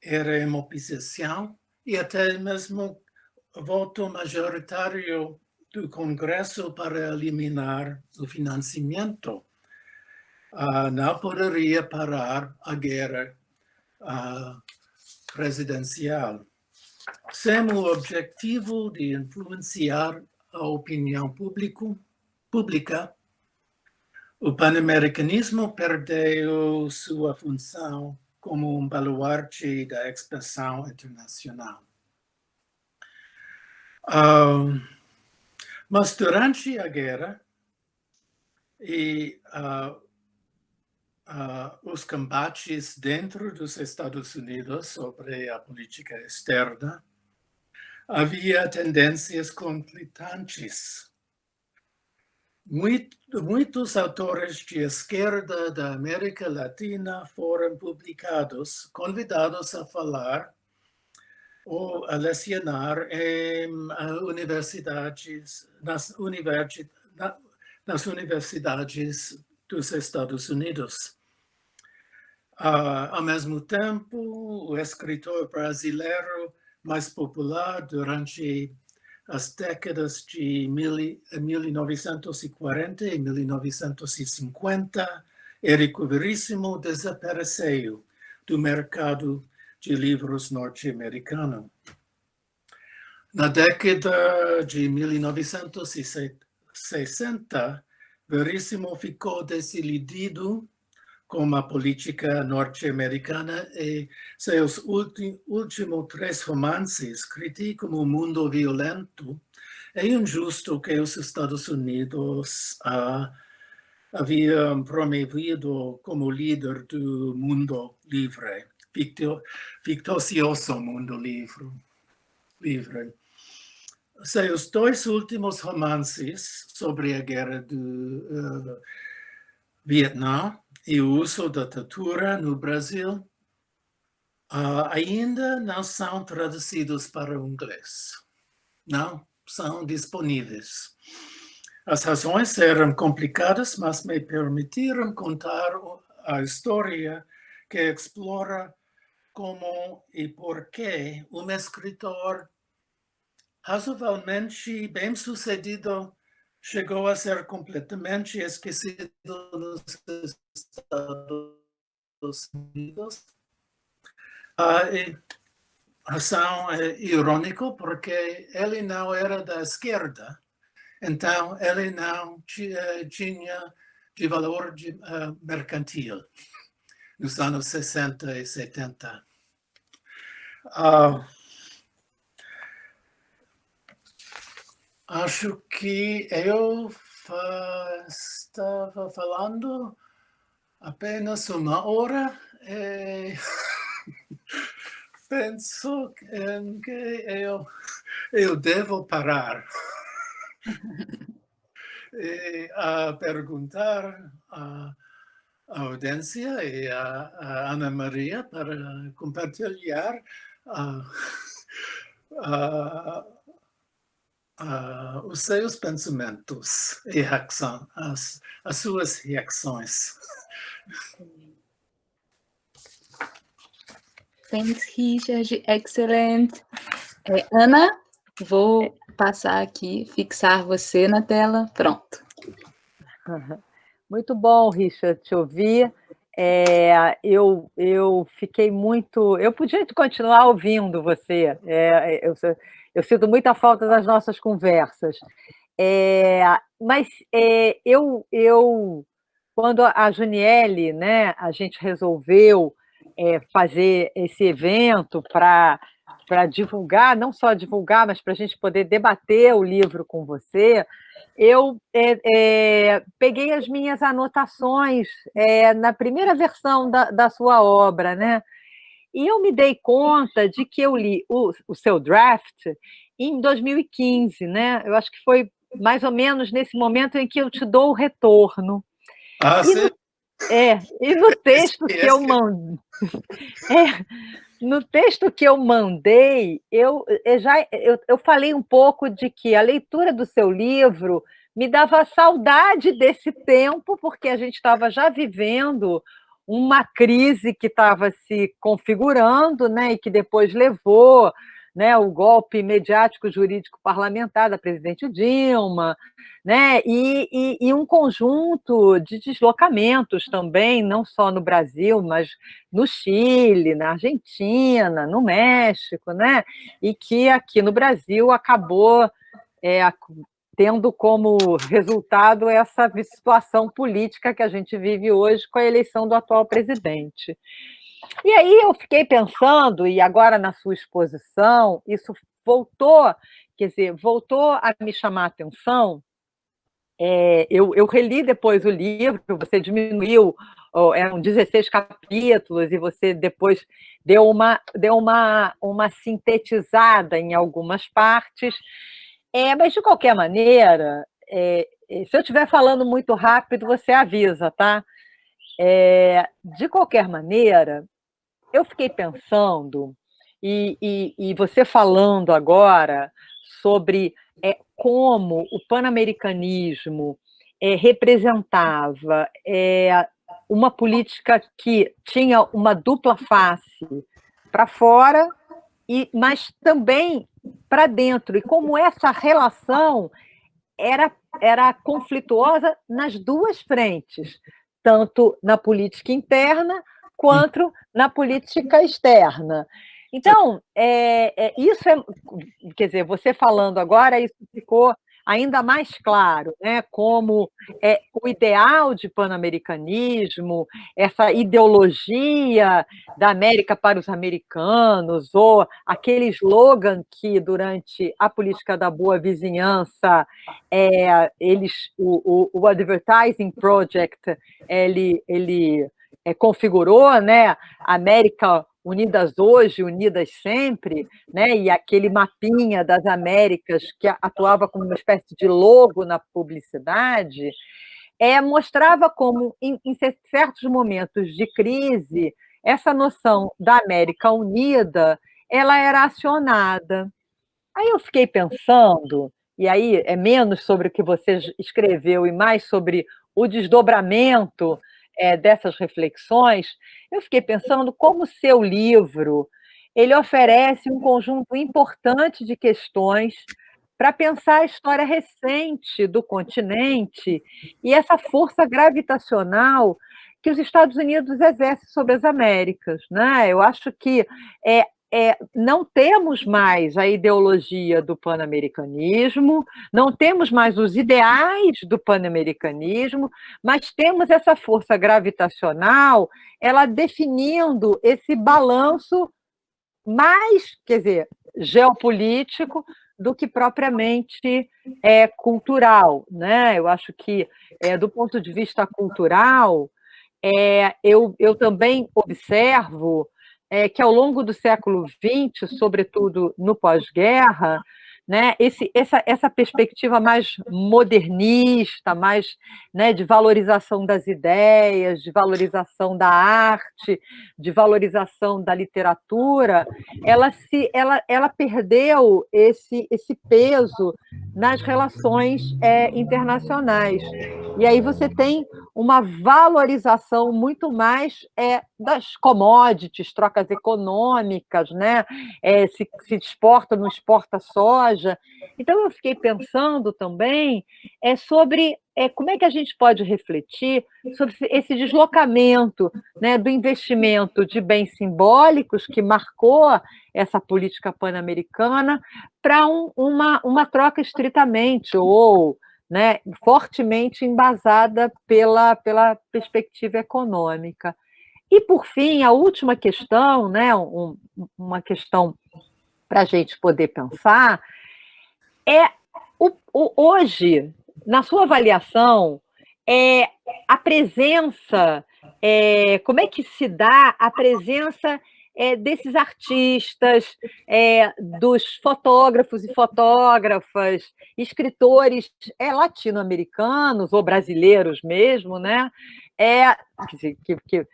era em oposição e até mesmo voto majoritário do Congresso para eliminar o financiamento. Uh, não poderia parar a guerra uh, presidencial sem o objetivo de influenciar a opinião público, pública, o panamericanismo perdeu sua função como um baluarte da expressão internacional. Mas durante a guerra e uh, uh, os combates dentro dos Estados Unidos sobre a política externa, havia tendências conflitantes. muitos autores de esquerda da América Latina foram publicados, convidados a falar ou a lecionar em universidades, nas, universidades, nas universidades dos Estados Unidos. Uh, ao mesmo tempo, o escritor brasileiro mais popular durante as décadas de mil, 1940 e 1950, Érico Veríssimo desapareceu do mercado de livros norte-americano. Na década de 1960, Veríssimo ficou decidido com a política norte-americana e seus últimos três romances criticam o mundo violento e injusto que os Estados Unidos uh, haviam promovido como líder do mundo livre, ficto, fictocioso mundo livre. livre. Seus dois últimos romances sobre a guerra do uh, Vietnã e o uso da tortura no Brasil uh, ainda não são traduzidos para o inglês. Não são disponíveis. As razões eram complicadas, mas me permitiram contar a história que explora como e por que um escritor razoavelmente bem-sucedido chegou a ser completamente esquecido nos Estados Unidos. A razão é irônico porque ele não era da esquerda, então ele não tinha de valor de, uh, mercantil. nos anos 60 e 70. Uh, acho que eu estava falando apenas uma hora e penso que eu, eu devo parar e a perguntar a, a audiência e a, a Ana Maria para compartilhar a, a, a, os seus pensamentos e reação, as, as suas reações. Thanks, Richard. Excellent. É, Ana, vou passar aqui, fixar você na tela. Pronto. Muito bom, Richard, te ouvir. É, eu, eu fiquei muito... Eu podia continuar ouvindo você. É, eu, eu sinto muita falta das nossas conversas. É, mas é, eu, eu, quando a Juniele, né, a gente resolveu é, fazer esse evento para para divulgar, não só divulgar, mas para a gente poder debater o livro com você, eu é, é, peguei as minhas anotações é, na primeira versão da, da, sua obra, né? E eu me dei conta de que eu li o, o seu draft em 2015, né? Eu acho que foi mais ou menos nesse momento em que eu te dou o retorno. Ah, e sim. No, é, e no texto que eu mandei. É, no texto que eu mandei, eu, eu já eu, eu falei um pouco de que a leitura do seu livro me dava saudade desse tempo, porque a gente estava já vivendo uma crise que estava se configurando, né, e que depois levou né, o golpe mediático jurídico parlamentar da presidente Dilma, né, e, e, e, um conjunto de deslocamentos também, não só no Brasil, mas no Chile, na Argentina, no México, né, e que aqui no Brasil acabou é, tendo como resultado essa situação política que a gente vive hoje com a eleição do atual presidente. E aí eu fiquei pensando, e agora na sua exposição, isso voltou, quer dizer, voltou a me chamar a atenção. É, eu, eu reli depois o livro, você diminuiu, eram 16 capítulos, e você depois deu uma, deu uma, uma sintetizada em algumas partes. É, mas, de qualquer maneira, é, se eu estiver falando muito rápido, você avisa, tá? É, de qualquer maneira, eu fiquei pensando, e, e, e você falando agora sobre é, como o panamericanismo é, representava é, uma política que tinha uma dupla face para fora, e, mas também para dentro, e como essa relação era, era conflituosa nas duas frentes, tanto na política interna quanto na política externa. Então, é, é, isso é, quer dizer, você falando agora, isso ficou ainda mais claro, né? como é, o ideal de pan-americanismo, essa ideologia da América para os americanos, ou aquele slogan que, durante a política da boa vizinhança, é, eles, o, o, o Advertising Project, ele, ele é, configurou, né? América unidas hoje, unidas sempre, né? e aquele mapinha das Américas que atuava como uma espécie de logo na publicidade, é, mostrava como, em, em certos momentos de crise, essa noção da América unida ela era acionada. Aí eu fiquei pensando, e aí é menos sobre o que você escreveu e mais sobre o desdobramento é, dessas reflexões, eu fiquei pensando como o seu livro ele oferece um conjunto importante de questões para pensar a história recente do continente e essa força gravitacional que os Estados Unidos exercem sobre as Américas. Né? Eu acho que é, é, não temos mais a ideologia do pan-americanismo, não temos mais os ideais do pan-americanismo, mas temos essa força gravitacional, ela definindo esse balanço mais, quer dizer, geopolítico do que propriamente é, cultural. Né? Eu acho que, é, do ponto de vista cultural, é, eu, eu também observo é, que ao longo do século XX, sobretudo no pós-guerra, né, esse, essa, essa perspectiva mais modernista, mais né, de valorização das ideias, de valorização da arte, de valorização da literatura, ela, se, ela, ela perdeu esse, esse peso nas relações é, internacionais. E aí você tem uma valorização muito mais é, das commodities, trocas econômicas, né? É, se, se exporta, não exporta soja. Então, eu fiquei pensando também é, sobre é, como é que a gente pode refletir sobre esse deslocamento né, do investimento de bens simbólicos que marcou essa política pan-americana para um, uma, uma troca estritamente ou né, fortemente embasada pela, pela perspectiva econômica. E, por fim, a última questão, né, um, uma questão para a gente poder pensar, é o, o, hoje, na sua avaliação, é a presença, é, como é que se dá a presença é, desses artistas, é, dos fotógrafos e fotógrafas, escritores é, latino-americanos ou brasileiros mesmo, né? É, que, que,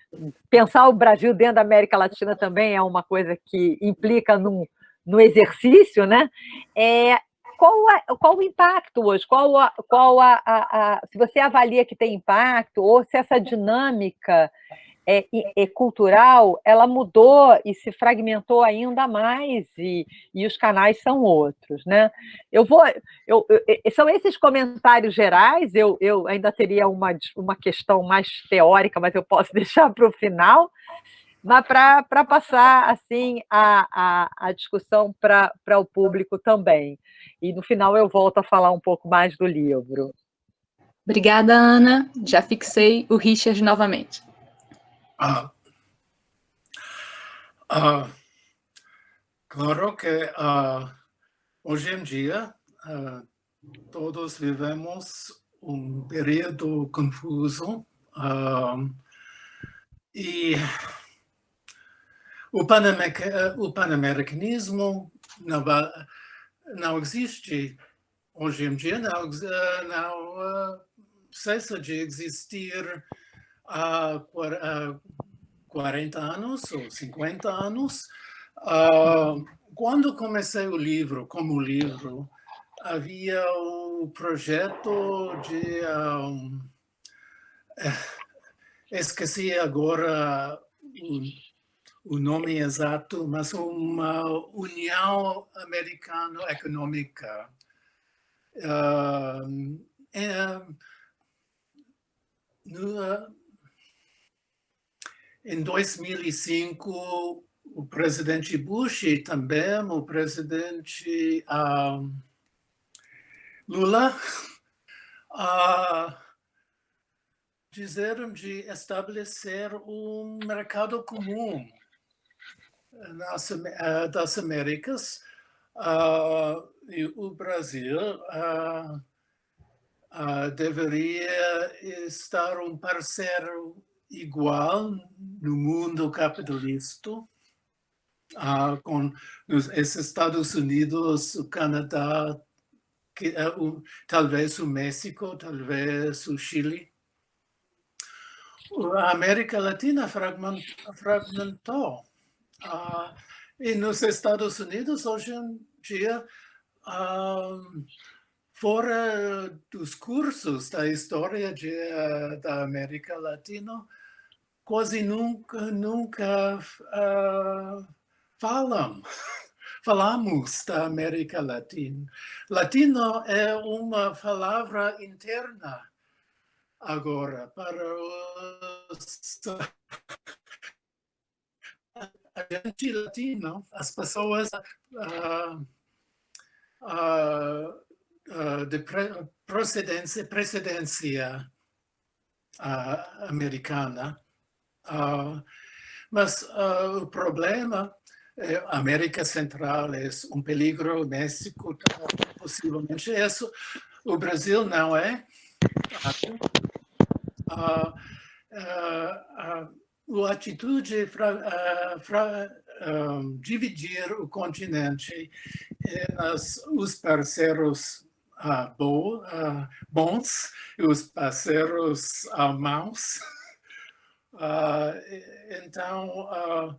pensar o Brasil dentro da América Latina também é uma coisa que implica num, no exercício, né? É, qual, a, qual o impacto hoje? Qual, a, qual a, a, se você avalia que tem impacto, ou se essa dinâmica é, cultural, ela mudou e se fragmentou ainda mais, e, e os canais são outros. Né? Eu vou, eu, eu, são esses comentários gerais, eu, eu ainda teria uma, uma questão mais teórica, mas eu posso deixar para o final, mas para passar assim a, a, a discussão para o público também. E no final eu volto a falar um pouco mais do livro. Obrigada, Ana. Já fixei o Richard novamente. Ah, ah, claro que ah, hoje em dia ah, todos vivemos um período confuso ah, e o, panamericanismo não, não existe hoje em dia, não, não cessa de existir há 40 anos ou 50 anos. Quando comecei o livro, como livro, havia o projeto de... Um, eh, esqueci agora o, o nome exato, mas uma União Americana Econômica. Uh, é, no, em 2005, o presidente Bush e também o presidente uh, Lula uh, disseram de estabelecer um mercado comum nas, uh, das Américas uh, e o Brasil deveria estar um parceiro igual no mundo capitalista, uh, com os Estados Unidos, o Canadá, que, uh, talvez o México, talvez o Chile. A América Latina fragmentou. Uh, e nos Estados Unidos, hoje em dia, uh, fora dos cursos da história de, da América Latina, quase nunca, nunca uh, falam, falamos da América Latina. Latino é uma palavra interna agora para os... A gente latino, as pessoas uh, uh, de procedência, precedência americana, mas o problema é América Central é um peligro, México possivelmente isso, o Brasil não é. Uh, uh, uh, a atitude para um, dividir o continente nas, os parceiros bo, bons e os parceiros maus. Então,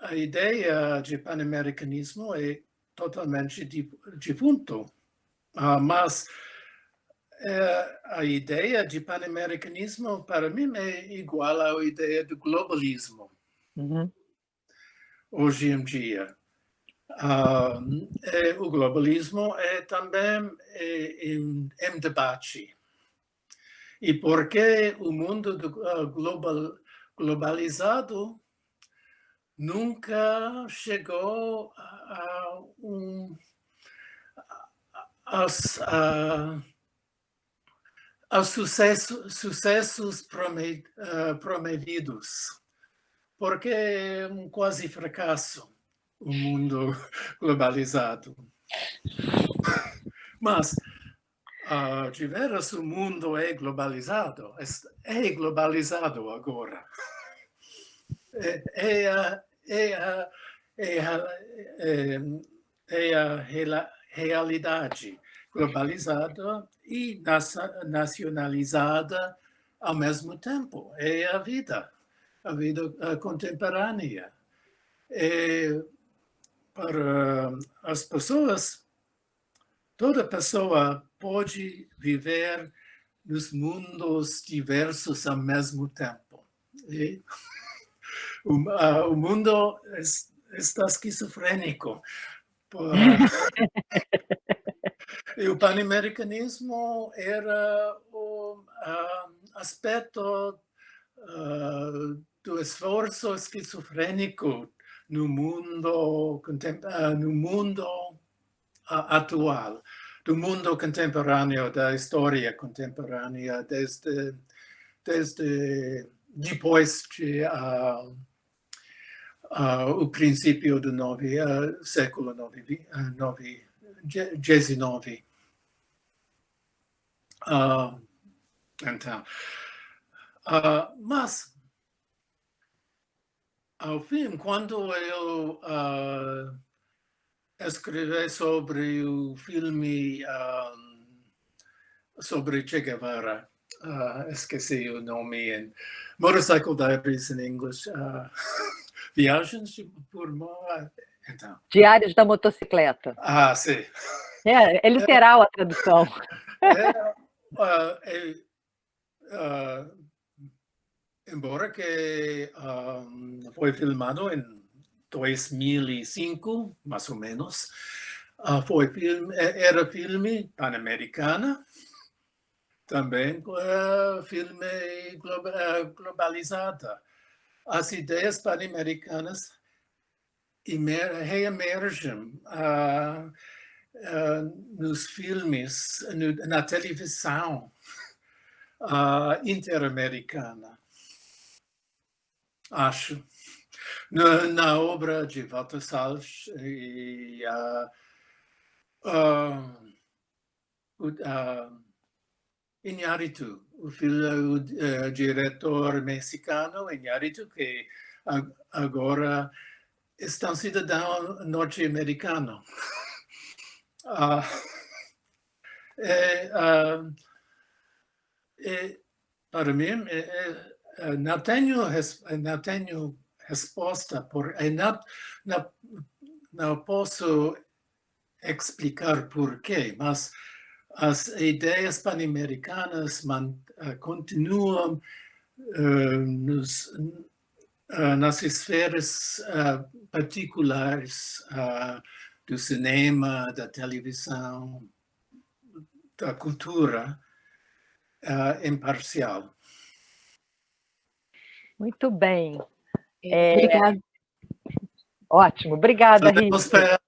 a ideia de pan-americanismo é totalmente defunto, mas é, a ideia de pan-americanismo, para mim, é igual à ideia do globalismo, uhum. hoje em dia. Uh, é, o globalismo é também é, em, em, debate. E porque o mundo do, uh, global, globalizado nunca chegou a um... Aos, a, sucesso, sucessos uh, promovidos, porque é um quase fracasso o mundo globalizado. Mas, uh, de veras, o mundo é globalizado, é globalizado agora. É, a, realidade globalizada e nacionalizada ao mesmo tempo. É a vida, a vida contemporânea. É, para as pessoas, toda pessoa pode viver nos mundos diversos ao mesmo tempo. E o, uh, o mundo está esquizofrênico. E o panamericanismo era o uh, aspecto uh, do esforço esquizofrênico no mundo, no mundo atual, do mundo contemporâneo, da história contemporânea, desde, desde depois de uh, uh, o princípio do nove, uh, século XIX. Então, mas, ao fim, quando eu escrevi sobre o filme sobre Che Guevara, uh, esqueci o nome em Motorcycle Diaries in English, uh, Viagens por mar. Então. Diários da motocicleta. Ah, sim. É, é literal é, a tradução. É, é, uh, embora que um, foi filmado em 2005, mais ou menos, uh, foi filme, era filme pan-americana, também uh, filme globa, uh, globalizada. As ideias pan-americanas reemergem nos filmes, no, na televisão interamericana, acho. Na, na, obra de Walter Salles e uh, uh, Iñárritu, o, filho, o diretor mexicano Iñárritu, que agora é um cidadão norte-americano. Uh, é, uh, é, para mim, é, é, não, tenho, não tenho resposta, por, não, não, não posso explicar por quê, mas as ideias pan-americanas uh, continuam uh, nos, uh, nas esferas particulares do cinema, da televisão, da cultura imparcial. Muito bem. É... Obrigada. Ótimo, obrigada, Rita.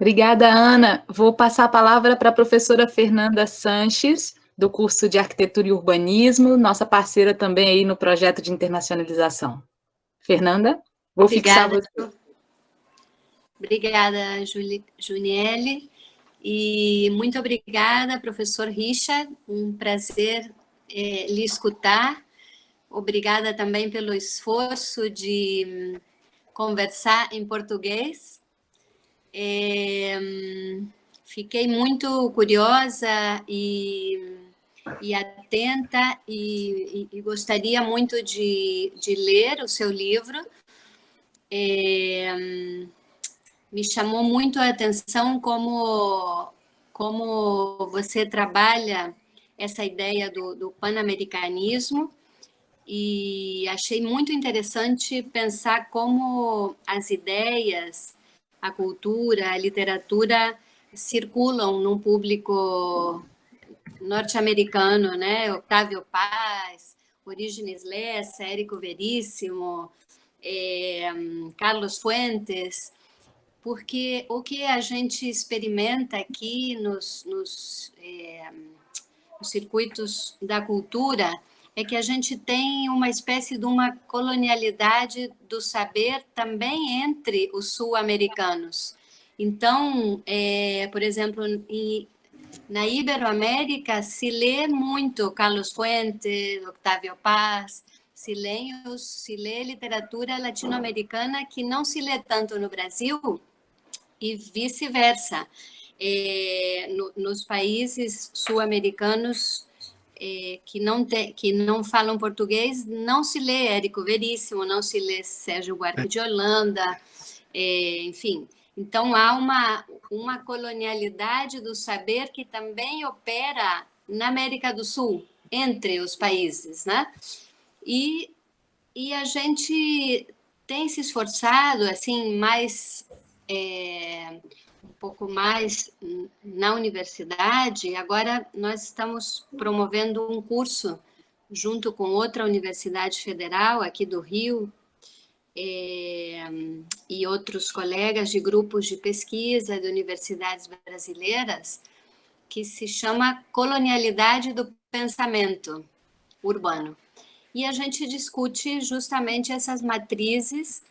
Obrigada, Ana. Vou passar a palavra para a professora Fernanda Sanches, do curso de Arquitetura e Urbanismo, nossa parceira também aí no projeto de internacionalização. Fernanda, vou Obrigada. fixar você. Obrigada, Juniele. E muito obrigada, professor Richard. Um prazer é, lhe escutar. Obrigada também pelo esforço de hum, conversar em português. É, hum, fiquei muito curiosa e, e atenta e, e, e, gostaria muito de, de ler o seu livro. É, hum, me chamou muito a atenção como, como você trabalha essa ideia do, do pan-americanismo e achei muito interessante pensar como as ideias, a cultura, a literatura circulam num público norte-americano, né? Octavio Paz, Orígenes Lessa, Érico Veríssimo, é, Carlos Fuentes, porque o que a gente experimenta aqui nos, nos, é, nos circuitos da cultura é que a gente tem uma espécie de uma colonialidade do saber também entre os sul-americanos. Então, é, por exemplo, em, na Iberoamérica se lê muito Carlos Fuentes, Octavio Paz, se lê, se lê literatura latino-americana que não se lê tanto no Brasil e vice-versa. É, no, nos países sul-americanos é, que, não te, que não falam português, não se lê Érico Veríssimo, não se lê Sérgio Buarque de Holanda, é, enfim. Então, há uma, uma colonialidade do saber que também opera na América do Sul, entre os países, né? E, e a gente tem se esforçado, assim, mais é, pouco mais na universidade, agora nós estamos promovendo um curso junto com outra universidade federal aqui do Rio é, e outros colegas de grupos de pesquisa de universidades brasileiras, que se chama Colonialidade do Pensamento Urbano. E a gente discute justamente essas matrizes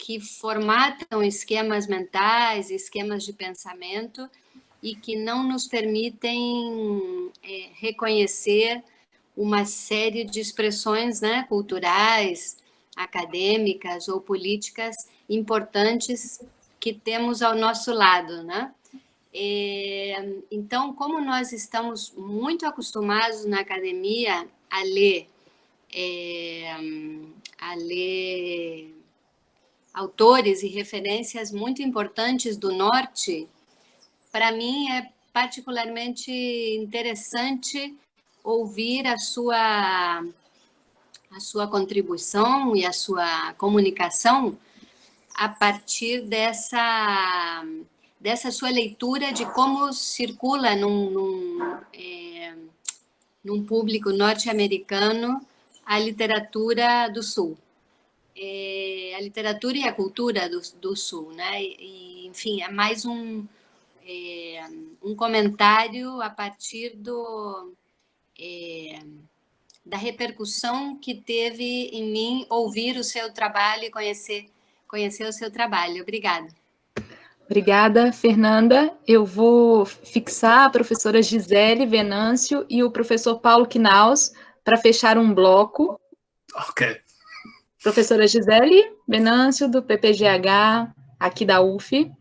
que formatam esquemas mentais, esquemas de pensamento e que não nos permitem é, reconhecer uma série de expressões né, culturais, acadêmicas ou políticas importantes que temos ao nosso lado, né? É, então, como nós estamos muito acostumados na academia a ler, é, a ler autores e referências muito importantes do Norte, para mim é particularmente interessante ouvir a sua, a sua contribuição e a sua comunicação a partir dessa, dessa sua leitura de como circula num, num, é, num público norte-americano a literatura do Sul é, a literatura e a cultura do, do Sul, né? E, enfim, é mais um, é, um comentário a partir do, é, da repercussão que teve em mim ouvir o seu trabalho e conhecer, conhecer o seu trabalho. Obrigada. Obrigada, Fernanda. Eu vou fixar a professora Gisele Venâncio e o professor Paulo Knaus para fechar um bloco. Ok. Professora Gisele Venâncio, do PPGH, aqui da UF.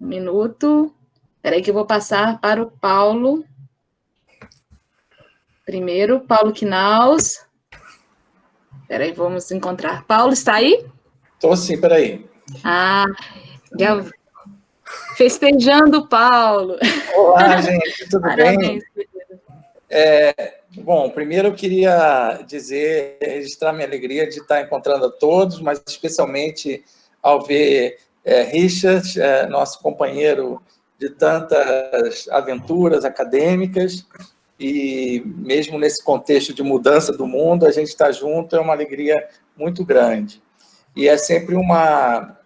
Um minuto. Espera aí que eu vou passar para o Paulo. Primeiro, Paulo Knaus. Espera aí, vamos encontrar. Paulo, está aí? Estou sim, espera aí. Ah, já... festejando Paulo. Olá, gente, tudo Parabéns. bem? É, Bom, primeiro eu queria dizer, registrar minha alegria de estar encontrando a todos, mas especialmente ao ver é, Richard, é, nosso companheiro de tantas aventuras acadêmicas, e mesmo nesse contexto de mudança do mundo, a gente está junto, é uma alegria muito grande. E é sempre uma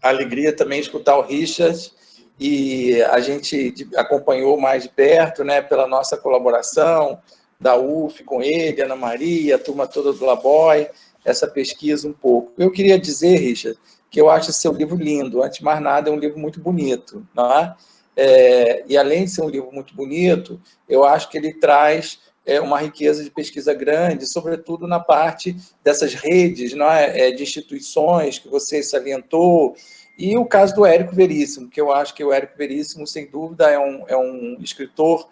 alegria também escutar o Richard, e a gente acompanhou mais de perto, né, pela nossa colaboração, da UF com ele, Ana Maria, a turma toda do Laboy, essa pesquisa um pouco. Eu queria dizer, Richard, que eu acho seu livro lindo, antes de mais nada, é um livro muito bonito, não é? é e além de ser um livro muito bonito, eu acho que ele traz é, uma riqueza de pesquisa grande, sobretudo na parte dessas redes não é? é de instituições que você salientou, e o caso do Érico Veríssimo, que eu acho que o Érico Veríssimo, sem dúvida, é um, é um escritor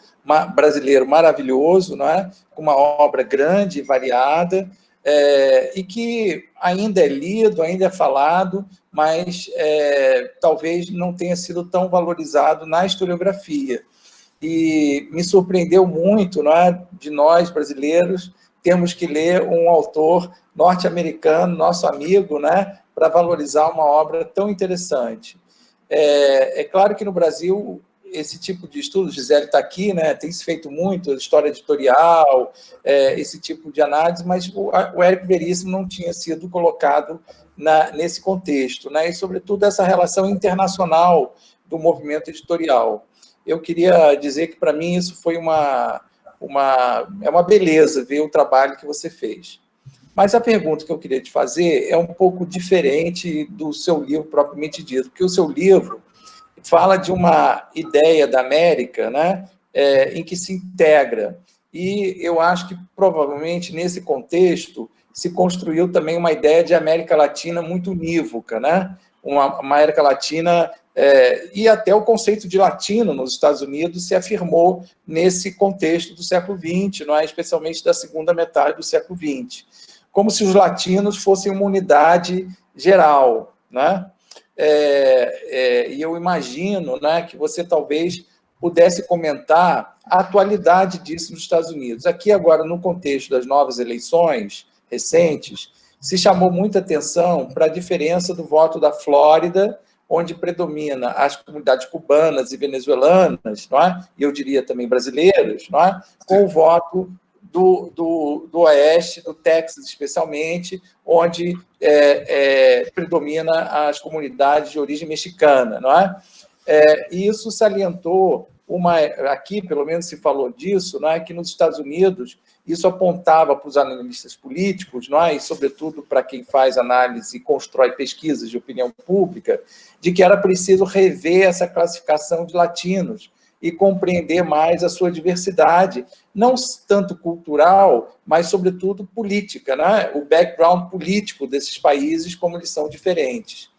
brasileiro maravilhoso, não é? com uma obra grande e variada, é, e que ainda é lido, ainda é falado, mas é, talvez não tenha sido tão valorizado na historiografia. E me surpreendeu muito não é? de nós, brasileiros, termos que ler um autor norte-americano, nosso amigo, né? Para valorizar uma obra tão interessante. É, é, claro que no Brasil esse tipo de estudo, Gisele está aqui, né, tem se feito muito, história editorial, é, esse tipo de análise, mas o, o Érico Veríssimo não tinha sido colocado na, nesse contexto, né, e sobretudo essa relação internacional do movimento editorial. Eu queria dizer que para mim isso foi uma, uma, é uma beleza ver o trabalho que você fez. Mas a pergunta que eu queria te fazer é um pouco diferente do seu livro propriamente dito, porque o seu livro fala de uma ideia da América né, é, em que se integra. E eu acho que, provavelmente, nesse contexto, se construiu também uma ideia de América Latina muito unívoca, né? uma, uma América Latina, é, e até o conceito de latino nos Estados Unidos se afirmou nesse contexto do século XX, não é? especialmente da segunda metade do século XX como se os latinos fossem uma unidade geral. Né? É, é, e eu imagino né, que você talvez pudesse comentar a atualidade disso nos Estados Unidos. Aqui agora, no contexto das novas eleições recentes, se chamou muita atenção para a diferença do voto da Flórida, onde predomina as comunidades cubanas e venezuelanas, não é? e eu diria também brasileiras, não é? com o voto do, do, do Oeste, do Texas especialmente, onde é, é, predomina as comunidades de origem mexicana, não é? é? E isso salientou uma, aqui pelo menos se falou disso, não é? Que nos Estados Unidos isso apontava para os analistas políticos, não é? E sobretudo para quem faz análise e constrói pesquisas de opinião pública, de que era preciso rever essa classificação de latinos e compreender mais a sua diversidade, não tanto cultural, mas, sobretudo, política, né? o background político desses países, como eles são diferentes.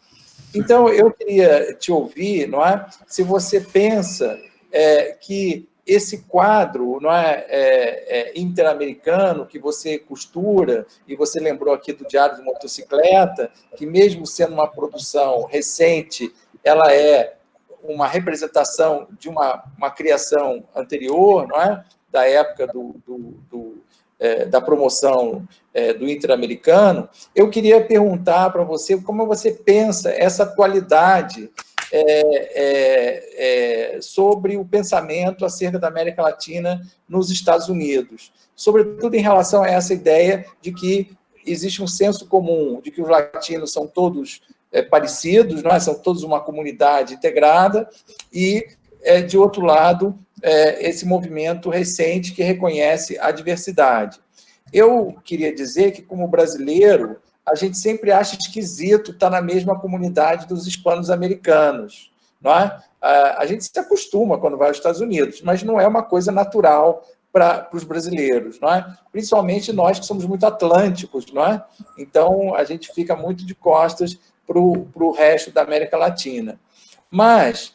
Então, eu queria te ouvir, não é? se você pensa é, que esse quadro não é, é, é interamericano que você costura, e você lembrou aqui do Diário de Motocicleta, que mesmo sendo uma produção recente, ela é uma representação de uma, uma criação anterior, não é? da época do, do, do é, da promoção é, do Interamericano, eu queria perguntar para você como você pensa essa atualidade é, é, é, sobre o pensamento acerca da América Latina nos Estados Unidos, sobretudo em relação a essa ideia de que existe um senso comum de que os latinos são todos é, parecidos, não é? são todos uma comunidade integrada, e, é, de outro lado, é, esse movimento recente que reconhece a diversidade. Eu queria dizer que, como brasileiro, a gente sempre acha esquisito estar na mesma comunidade dos hispanos americanos. Não é? A gente se acostuma quando vai aos Estados Unidos, mas não é uma coisa natural para os brasileiros, não é? Principalmente nós que somos muito atlânticos, não é? Então, a gente fica muito de costas para o resto da América Latina. Mas,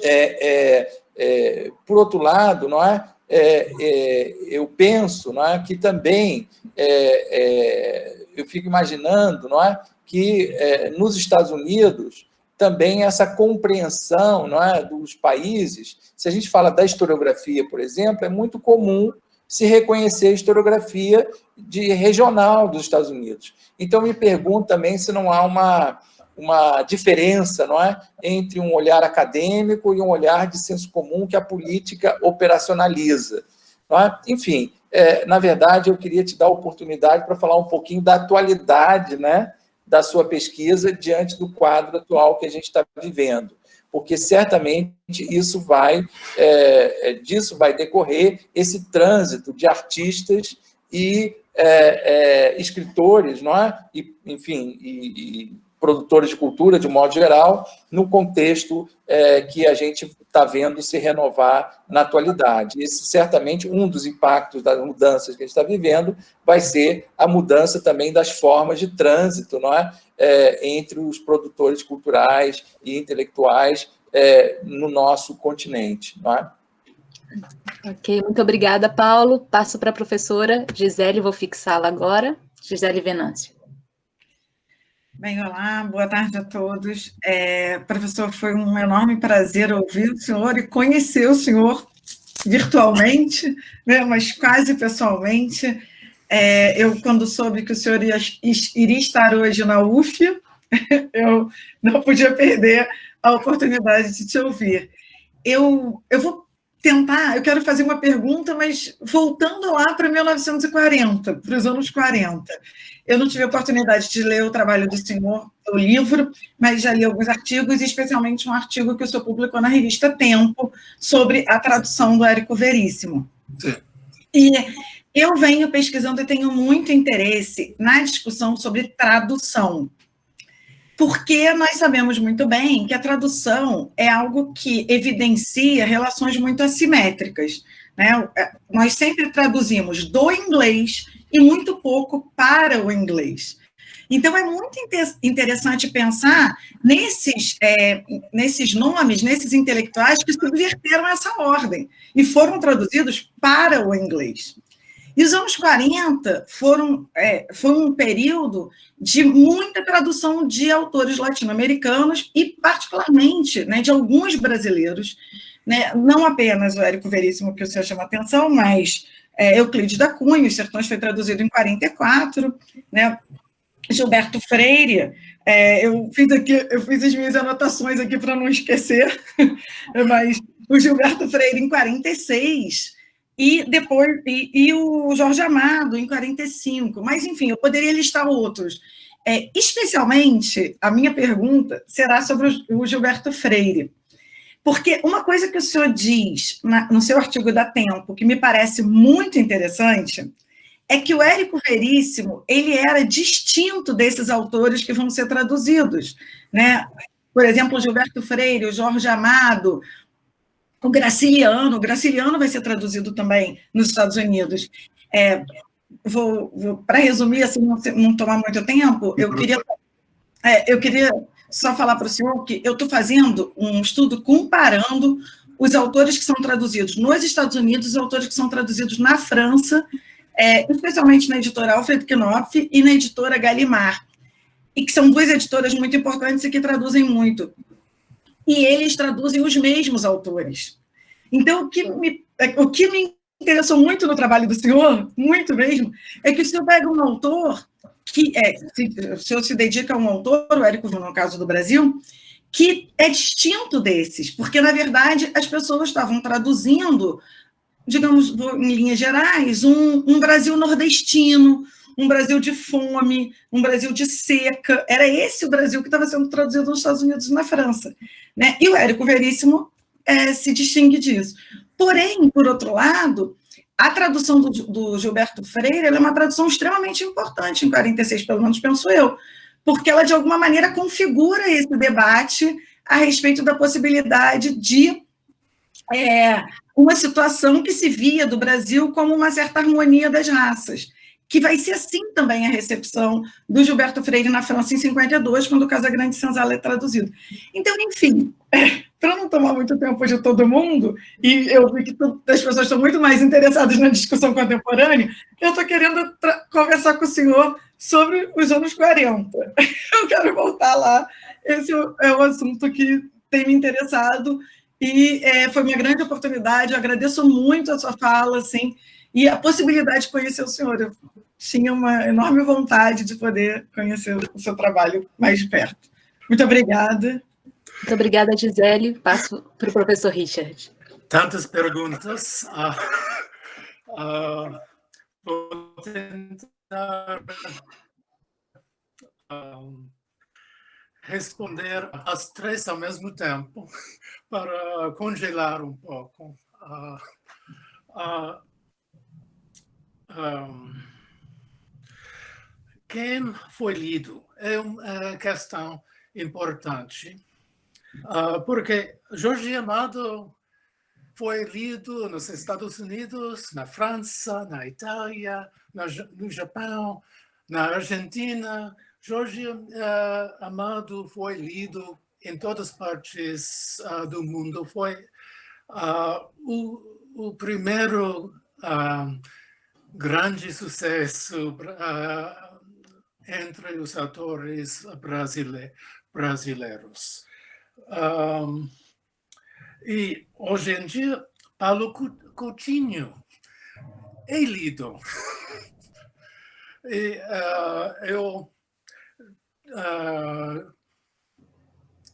é, é, é, por outro lado, não é? é, é eu penso não é, que também, eu fico imaginando não é, que nos Estados Unidos também essa compreensão não é, dos países, se a gente fala da historiografia, por exemplo, é muito comum se reconhecer a historiografia de regional dos Estados Unidos. Então, me pergunto também se não há uma, uma diferença não é? entre um olhar acadêmico e um olhar de senso comum que a política operacionaliza. É? Enfim, é, na verdade, eu queria te dar a oportunidade para falar um pouquinho da atualidade né, da sua pesquisa diante do quadro atual que a gente está vivendo porque certamente isso vai, é, é, disso vai decorrer esse trânsito de artistas e é, é, escritores, não é? E, enfim, e, e, produtores de cultura, de modo geral, no contexto é, que a gente está vendo se renovar na atualidade. Esse, certamente, um dos impactos das mudanças que a gente está vivendo vai ser a mudança também das formas de trânsito, não é? É entre os produtores culturais e intelectuais é, no nosso continente, não é? Ok, muito obrigada, Paulo. Passo para a professora Gisele, vou fixá-la agora. Gisele Venâncio. Bem, olá, boa tarde a todos. É, professor, foi um enorme prazer ouvir o senhor e conhecer o senhor virtualmente, né, mas quase pessoalmente. É, eu, quando soube que o senhor ia, iria estar hoje na UF, eu não podia perder a oportunidade de te ouvir. Eu, eu vou tentar, eu quero fazer uma pergunta, mas voltando lá para 1940, para os anos 40. Eu não tive a oportunidade de ler o trabalho do senhor, o livro, mas já li alguns artigos, especialmente um artigo que o senhor publicou na revista Tempo, sobre a tradução do Érico Veríssimo. Sim. E eu venho pesquisando e tenho muito interesse na discussão sobre tradução porque nós sabemos muito bem que a tradução é algo que evidencia relações muito assimétricas. Né? Nós sempre traduzimos do inglês e muito pouco para o inglês. Então, é muito interessante pensar nesses, é, nesses nomes, nesses intelectuais que subverteram essa ordem e foram traduzidos para o inglês. E os anos 40 foram, é, foi um período de muita tradução de autores latino-americanos e, particularmente, né, de alguns brasileiros, né, não apenas o Érico Veríssimo, que o senhor chama atenção, mas é, Euclides da Cunha, Os Sertões foi traduzido em 44, né, Gilberto Freire, é, eu, fiz aqui, eu fiz as minhas anotações aqui para não esquecer, mas o Gilberto Freire em 46, e depois e, e, o Jorge Amado em 45. Mas, enfim, eu poderia listar outros. É, especialmente, a minha pergunta será sobre o, Gilberto Freire. Porque uma coisa que o senhor diz na, no seu artigo da Tempo, que me parece muito interessante, é que o Érico Veríssimo ele era distinto desses autores que vão ser traduzidos. Né? Por exemplo, o Gilberto Freire, o Jorge Amado, o Graciliano, o Graciliano vai ser traduzido também nos Estados Unidos. É, vou, vou para resumir, assim, não, não, tomar muito tempo, eu queria, é, eu queria só falar para o senhor que eu estou fazendo um estudo comparando os autores que são traduzidos nos Estados Unidos e os autores que são traduzidos na França, é, especialmente na editora Alfred Knopf e na editora Gallimard, e que são duas editoras muito importantes e que traduzem muito e eles traduzem os mesmos autores. Então, o que me, o que me interessou muito no trabalho do senhor, muito mesmo, é que o senhor pega um autor que é, se, o senhor se dedica a um autor, o Érico, no caso do Brasil, que é distinto desses, porque, na verdade, as pessoas estavam traduzindo, digamos, em linhas gerais, um, um Brasil nordestino, um Brasil de fome, um Brasil de seca. Era esse o Brasil que estava sendo traduzido nos Estados Unidos e na França. Né? E o Érico Veríssimo é, se distingue disso. Porém, por outro lado, a tradução do, do Gilberto Freire é uma tradução extremamente importante, em 46, pelo menos penso eu, porque ela, de alguma maneira, configura esse debate a respeito da possibilidade de é, uma situação que se via do Brasil como uma certa harmonia das raças que vai ser assim também a recepção do Gilberto Freire na França em 52, quando o Casagrande Senzala é traduzido. Então, enfim, é, para não tomar muito tempo de todo mundo, e eu vi que as pessoas estão muito mais interessadas na discussão contemporânea, eu estou querendo conversar com o senhor sobre os anos 40. Eu quero voltar lá. Esse é o assunto que tem me interessado, e é, foi uma grande oportunidade. Eu agradeço muito a sua fala, assim, e a possibilidade de conhecer o senhor. Eu tinha uma enorme vontade de poder conhecer o seu trabalho mais de perto. Muito obrigada. Muito obrigada, Gisele. Passo para o professor Richard. Tantas perguntas. Uh, uh, vou tentar um, responder as três ao mesmo tempo para congelar um pouco. Um, quem foi lido é uma questão importante, uh, porque Jorge Amado foi lido nos Estados Unidos, na França, na Itália, no Japão, na Argentina. Jorge uh, Amado foi lido em todas partes uh, do mundo. Foi uh, o, o, primeiro grande sucesso entre os autores brasileiros. Um, e hoje em dia, Paulo Coutinho é lido. E, uh, eu, uh,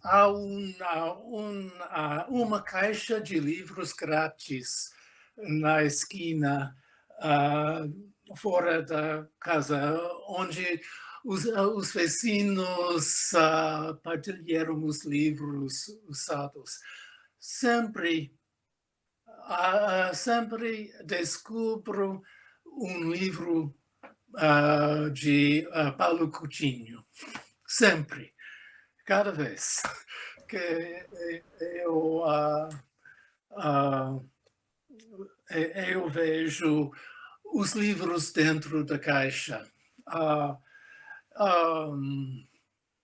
há uma, uma, uma caixa de livros grátis na esquina uh, fora da casa, onde os, os vizinhos uh, partilharam os livros usados sempre, uh, sempre descubro um livro uh, de Paulo Coutinho. Sempre. Cada vez que eu, eu vejo os livros dentro da caixa. Um,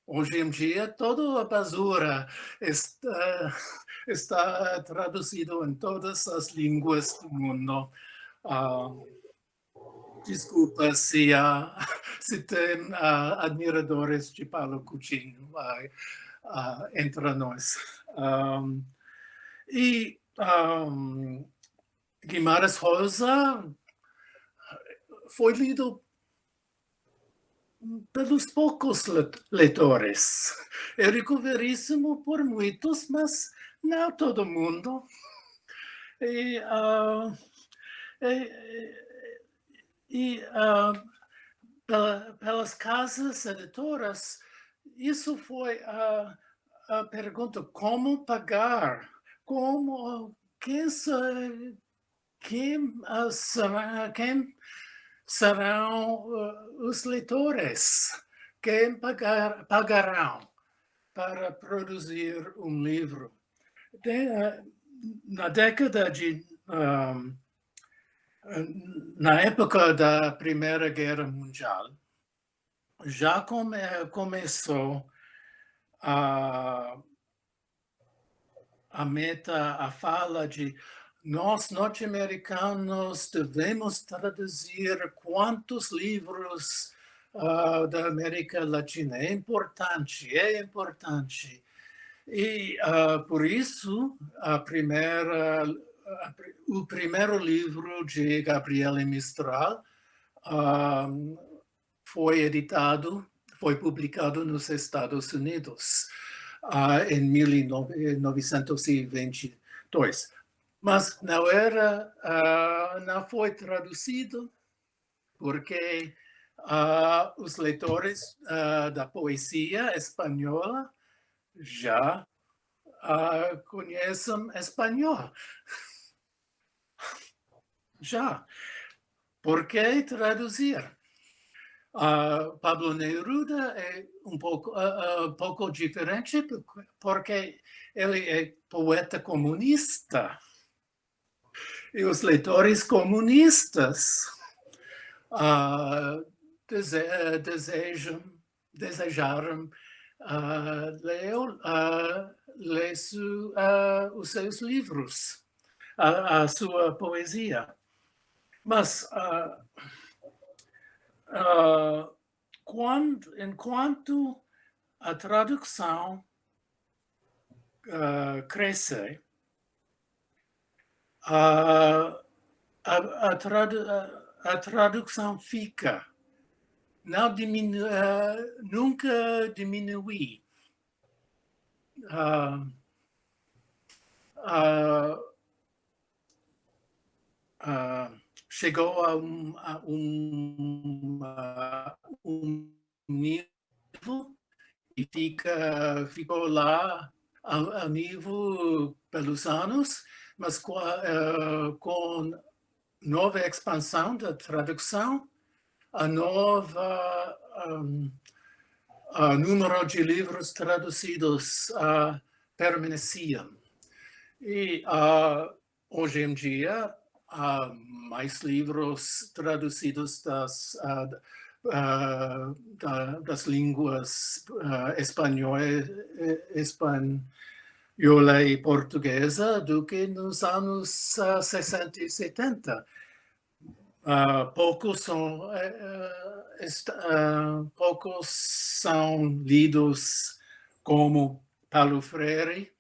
Hoje em dia, toda a basura está, está traduzido em todas as línguas do mundo. Uh, desculpa se, se tem admiradores de Paulo Coutinho uh, entre nós. E um, Guimarães Rosa foi lido pelos poucos leitores. É recuperíssimo por muitos, mas não todo mundo. E, uh, e, e uh, pelas casas editoras, isso foi a, a pergunta, como pagar? Como, quem, quem, quem serão uh, os leitores que pagar, pagarão para produzir um livro. De, uh, na década de... Um, na época da Primeira Guerra Mundial, já come, começou a, a meta, a fala de nós, norte-americanos, devemos traduzir quantos livros uh, da América Latina. É importante, é importante. E uh, por isso, a primeira, a, o primeiro livro de Gabriele Mistral uh, foi editado, foi publicado nos Estados Unidos em 1922 mas não era, uh, não foi traduzido porque uh, os leitores uh, da poesia espanhola já conhecem espanhol. Já. Por que traduzir? Pablo Neruda é um pouco, uh, pouco diferente porque ele é poeta comunista e os leitores comunistas uh, dese desejam, desejaram uh, ler, uh, ler su, os seus livros, a, a, sua poesia. Mas, quando, enquanto a tradução cresce, a, a, a, tradu, a tradução fica, não diminu, nunca diminui. uh, uh, uh, chegou a um, a um, um nível e fica, ficou lá a, a nível pelos anos, mas com, uh, com nova expansão da tradução, a nova um, a número de livros traduzidos uh, permanecia. E uh, hoje em dia, há mais livros traduzidos das, uh, da, das línguas uh, espanhola, espanhola e portuguesa do que nos anos 60 e 70. poucos, são, poucos são lidos como Paulo Freire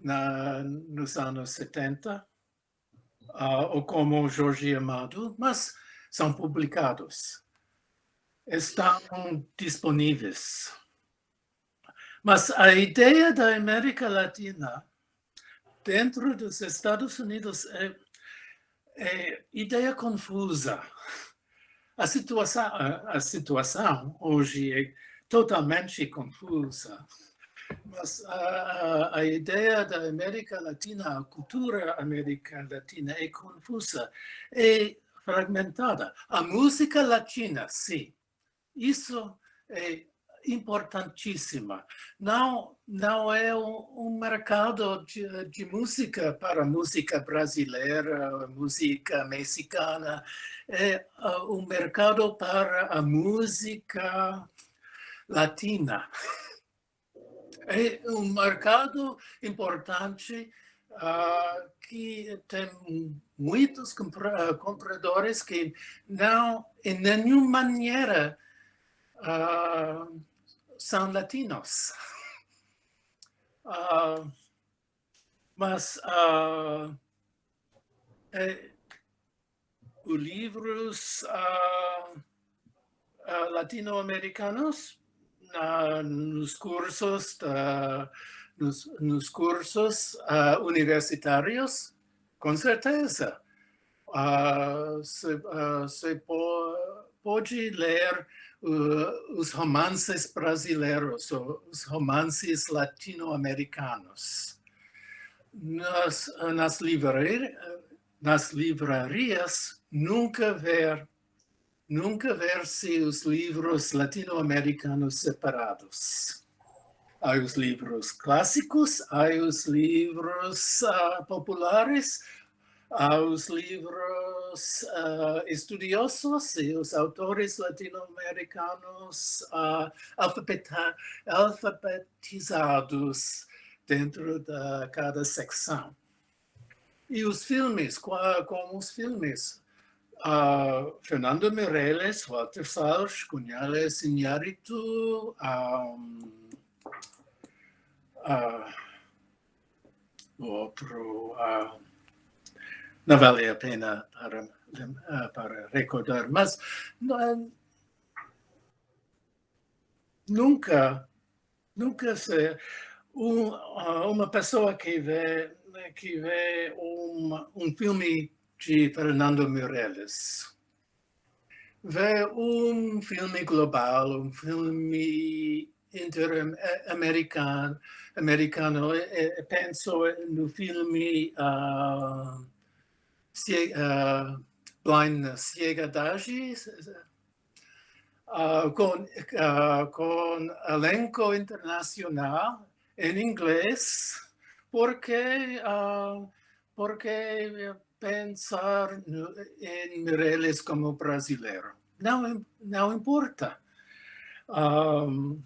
na, nos anos 70 uh, ou como Jorge Amado, mas são publicados. Estão disponíveis. Mas a ideia da América Latina dentro dos Estados Unidos é, é ideia confusa. A situação, a, situação hoje é totalmente confusa. Mas a, a, ideia da América Latina, a cultura América Latina é confusa, é fragmentada. A música latina, sim, isso é importantíssima. Não, não é um, um mercado de, de, música para música brasileira, música mexicana, é uh, um mercado para a música latina é um mercado importante uh, que tem muitos compradores que não, em nenhuma maneira, uh, são latinos. Uh, mas uh, é, os livros latino-americanos uh, nos cursos, uh, nos, nos, cursos universitários, com certeza. você pode ler os romances brasileiros, os romances latino-americanos. Nas, nas, nas livrarias, nunca ver nunca ver-se os livros latino-americanos separados. Há os livros clássicos, há os livros uh, populares, há os livros uh, estudiosos e os autores latino-americanos uh, alfabetizados dentro de cada secção. E os filmes, como os filmes, uh, Fernando Meirelles, Walter Salles, Cunhales Iñárritu, um, uh, outro, não vale a pena para, uh, para recordar, mas uh, nunca, nunca se, um, uma pessoa que vê, que vê um, um filme de Fernando Meirelles. Ver um filme global, um filme interamericano, americano, penso no filme uh, uh, Blindness, Ciegadagem, uh, com, uh, com elenco internacional em inglês, porque, porque pensar em Meirelles como brasileiro. Não, não importa. Um,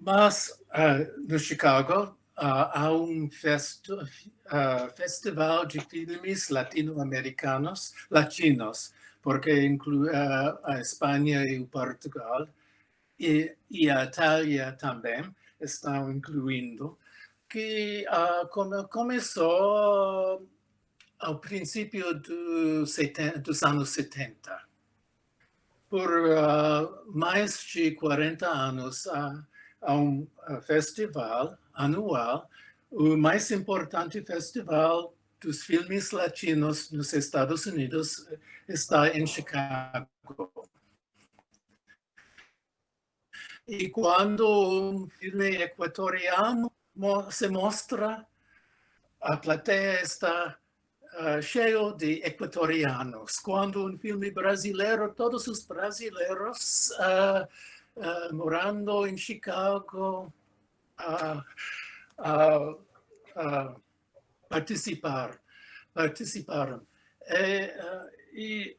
mas uh, no Chicago há um festo, uh, festival de filmes latino-americanos, latinos, porque inclui a Espanha e o Portugal, e, e, a Itália também estão incluindo, que come, começou ao princípio do 70, dos anos 70. Por uh, mais de 40 anos, a, a um festival anual, o mais importante festival dos filmes latinos nos Estados Unidos está em Chicago. E quando um filme equatoriano se mostra, a plateia está uh, cheio de equatorianos. Quando um filme brasileiro, todos os brasileiros uh, uh, morando em Chicago participar, participaram. É, e,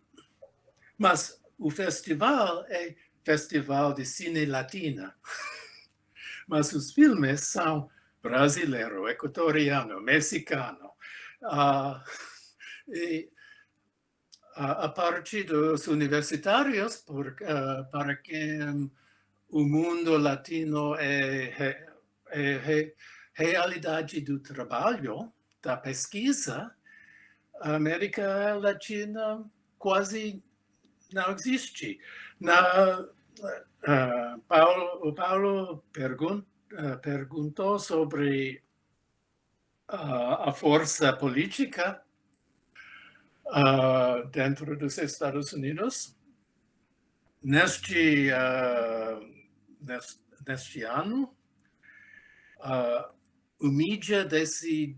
mas o festival é Festival de Cine Latina. Mas os filmes são brasileiro, equatoriano, mexicano. Uh, e, a partir dos universitários, por, uh, para quem o mundo latino é, é, realidade do trabalho, da pesquisa, a América Latina quase não existe. Na, uh, Paulo, o Paulo pergun, uh, perguntou sobre uh, a força política dentro dos Estados Unidos. Neste, neste, neste, ano, o mídia decidiu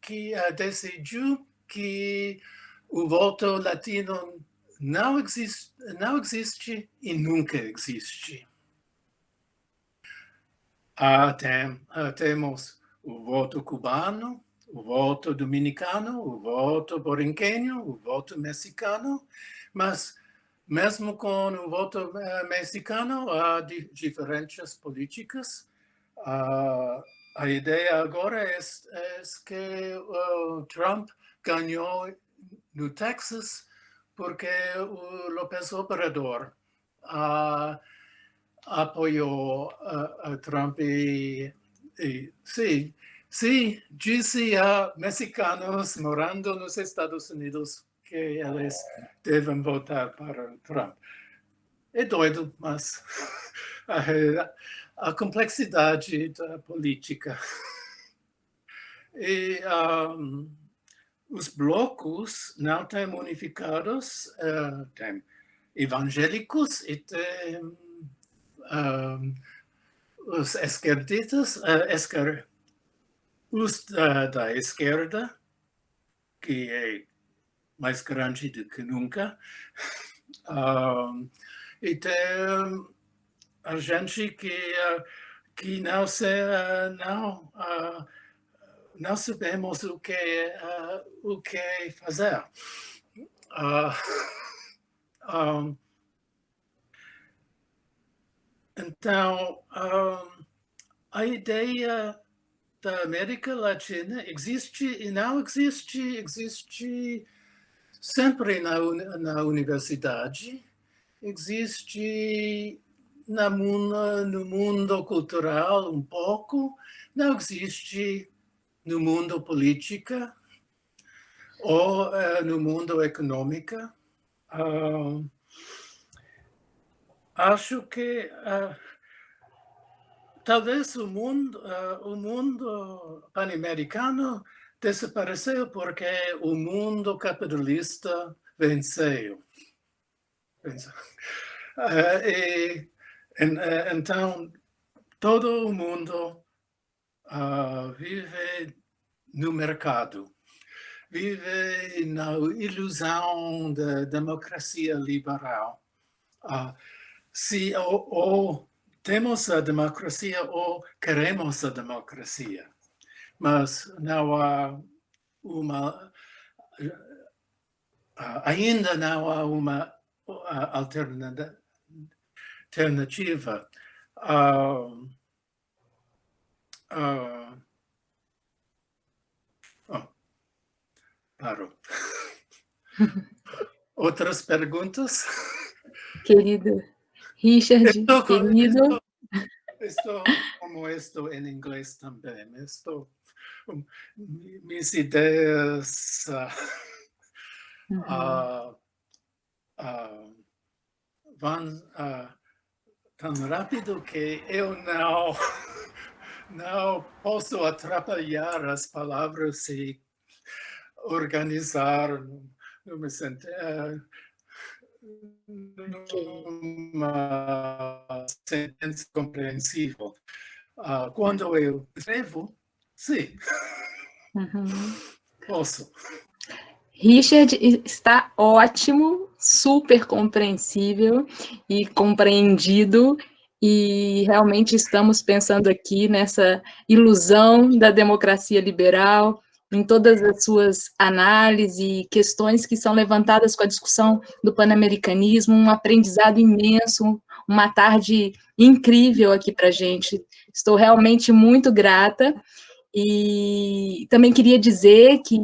que, decidiu que o voto latino não existe, não existe e nunca existe. Ah, tem, ah, temos o voto cubano, o voto dominicano, o voto borinquenho, o voto mexicano, mas mesmo com o voto uh, mexicano, há di diferenças políticas. Uh, a ideia agora é, é que Trump ganhou no Texas porque o López Obrador uh, a, Trump e, e sim, sim, a mexicanos morando nos Estados Unidos que eles devem votar para Trump. É doido, mas a, complexidade da política. E um, os blocos não têm unificados, uh, tem evangélicos e tem um, os esquerdistas, uh, esquer, os da, da, esquerda, que é mais grande do que nunca, um, e tem a gente que, uh, que não se, não não sabemos o que, uh, o que fazer. Uh, um, então, a ideia da América Latina existe e não existe, existe sempre na, na universidade, existe na, no mundo cultural um pouco, não existe no mundo política ou uh, no mundo econômico. Uh, acho que uh, talvez o mundo, o mundo pan-americano desapareceu porque o mundo capitalista venceu. venceu. e, então, todo mundo uh, vive no mercado, vive na ilusão da democracia liberal. Uh, se ou, ou temos a democracia ou queremos a democracia, mas não há uma uh, ainda não há uma uh, alternativa. Oh, parou. Outras perguntas? Querido Richard, estou, querido. Estou, estou, como estou em inglês também, estou, minhas ideias uh, uhum. uh, uh, vão tão rápido que eu não, não posso atrapalhar as palavras e organizar numa sentença, numa sentença compreensível. Uh, quando eu escrevo, sim, uhum. posso. Richard está ótimo, super compreensível e compreendido, e realmente estamos pensando aqui nessa ilusão da democracia liberal, em todas as suas análises e questões que são levantadas com a discussão do panamericanismo, um aprendizado imenso, uma tarde incrível aqui para a gente. Estou realmente muito grata e também queria dizer que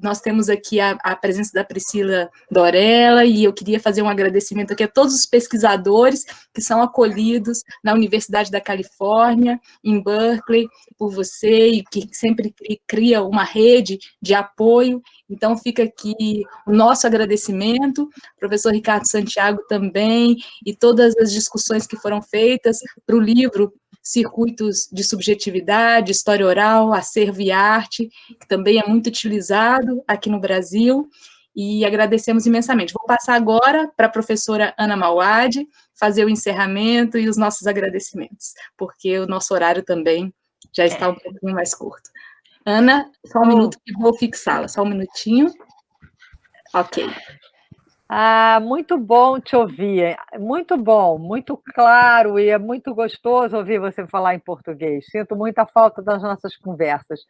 nós temos aqui a, a, presença da Priscila Dorella, e eu queria fazer um agradecimento aqui a todos os pesquisadores que são acolhidos na Universidade da Califórnia, em Berkeley, por você, e que sempre cria uma rede de apoio. Então, fica aqui o nosso agradecimento, professor Ricardo Santiago também, e todas as discussões que foram feitas para o livro circuitos de subjetividade, história oral, acervo e arte, que também é muito utilizado aqui no Brasil, e agradecemos imensamente. Vou passar agora para a professora Ana Mauad, fazer o encerramento e os nossos agradecimentos, porque o nosso horário também já está um pouquinho mais curto. Ana, só um minuto que vou fixá-la, só um minutinho. Ok. Ah, muito bom te ouvir, muito bom, muito claro e é muito gostoso ouvir você falar em português. Sinto muita falta das nossas conversas.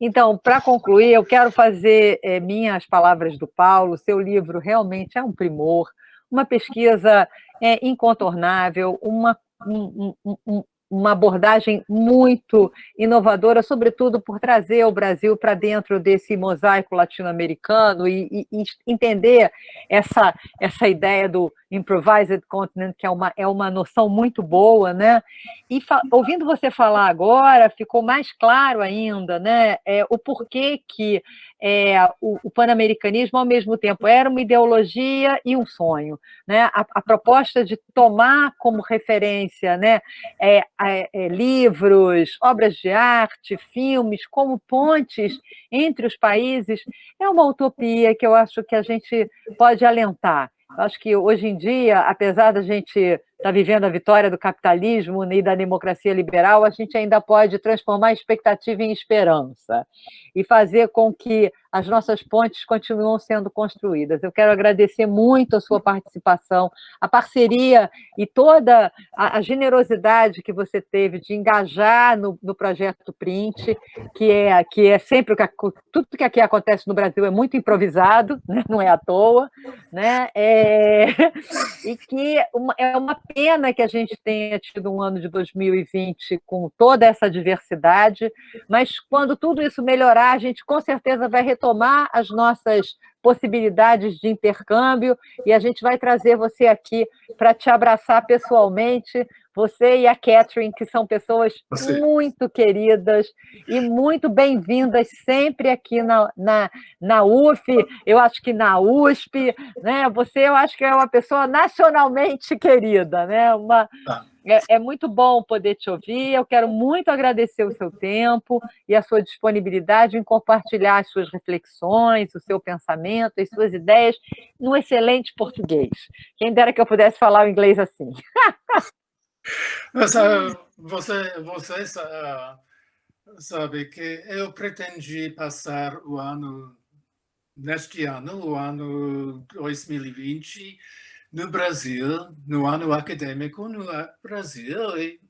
Então, para concluir, eu quero fazer é, minhas palavras do Paulo. Seu livro realmente é um primor, uma pesquisa é, incontornável, uma, um, um, uma abordagem muito inovadora, sobretudo por trazer o Brasil para dentro desse mosaico latino-americano e, e, entender essa, essa ideia do improvised continent, que é uma, é uma noção muito boa, né? E ouvindo você falar agora, ficou mais claro ainda, né? É, o porquê que é, o, o pan-americanismo, ao mesmo tempo, era uma ideologia e um sonho. Né? A, a proposta de tomar como referência né, é, é, livros, obras de arte, filmes, como pontes entre os países, é uma utopia que eu acho que a gente pode alentar. Eu acho que hoje em dia, apesar da gente está vivendo a vitória do capitalismo e da democracia liberal, a gente ainda pode transformar a expectativa em esperança e fazer com que as nossas pontes continuem sendo construídas. Eu quero agradecer muito a sua participação, a parceria e toda a, generosidade que você teve de engajar no, no projeto Print, que é, que é sempre o que tudo que aqui acontece no Brasil é muito improvisado, né? não é à toa, né? É, e que uma, é uma pena que a gente tenha tido um ano de 2020 com toda essa diversidade, mas quando tudo isso melhorar, a gente com certeza vai retomar as nossas possibilidades de intercâmbio e a gente vai trazer você aqui para te abraçar pessoalmente, você e a Catherine, que são pessoas você. muito queridas e muito bem-vindas sempre aqui na, na, na UF, eu acho que na USP, né? Você, eu acho que é uma pessoa nacionalmente querida, né? Uma, tá. É, é, muito bom poder te ouvir. Eu quero muito agradecer o seu tempo e a sua disponibilidade em compartilhar as suas reflexões, o seu pensamento, as suas ideias, no excelente português. Quem dera que eu pudesse falar o inglês assim. Mas, uh, você, você uh, sabe que eu pretendi passar o ano, neste ano, o ano 2020, no Brasil, no ano acadêmico no Brasil, e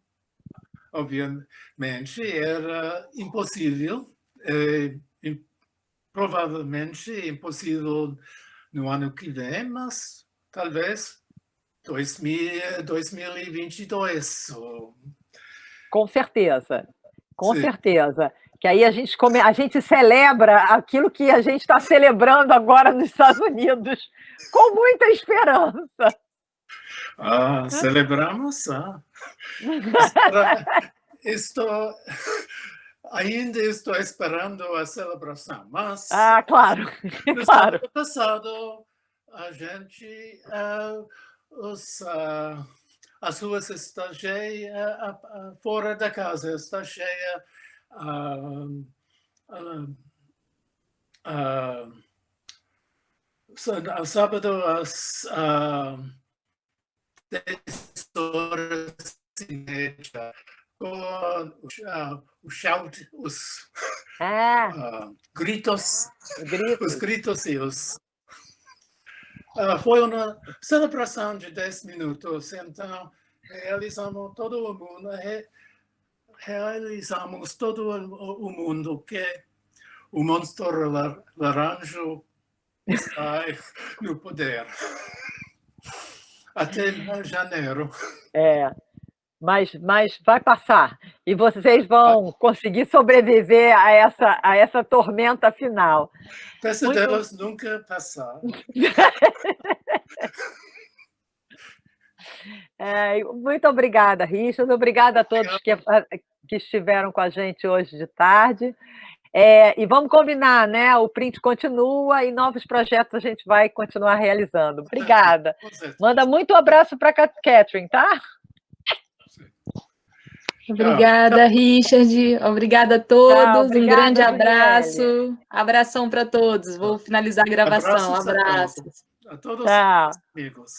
obviamente era impossível, é, provavelmente impossível no ano que vem, mas talvez 2000, 2022. Com certeza, com Sim. certeza que aí a gente, come, a gente celebra aquilo que a gente está celebrando agora nos Estados Unidos, com muita esperança. Ah, celebramos. Ah. estou, ainda estou esperando a celebração, mas... Ah, claro, no claro. passado, a gente, uh, os uh, as ruas estão cheias, fora da casa está cheia. Uh, uh, uh, sábado às uh, 10 horas e meia, com uh, o shout, os uh, gritos, gritos, os gritos e os Uh, foi uma celebração de 10 minutos, então realizamos todo o mundo, re, realizamos todo o, mundo que o monstro lar, laranjo está no poder. Até janeiro. É, mas, mas vai passar. E vocês vão conseguir sobreviver a essa, a essa tormenta final. Peço Muito... delas nunca passar. É, muito obrigada, Richard. Obrigada a todos que, que estiveram com a gente hoje de tarde. É, e vamos combinar, né? O print continua e novos projetos a gente vai continuar realizando. Obrigada. Manda muito abraço para a Catherine, tá? Obrigada, Richard. Obrigada a todos. Tchau, um grande abraço. Abração para todos. Vou finalizar a gravação. Abraços. A todos, a todos os amigos.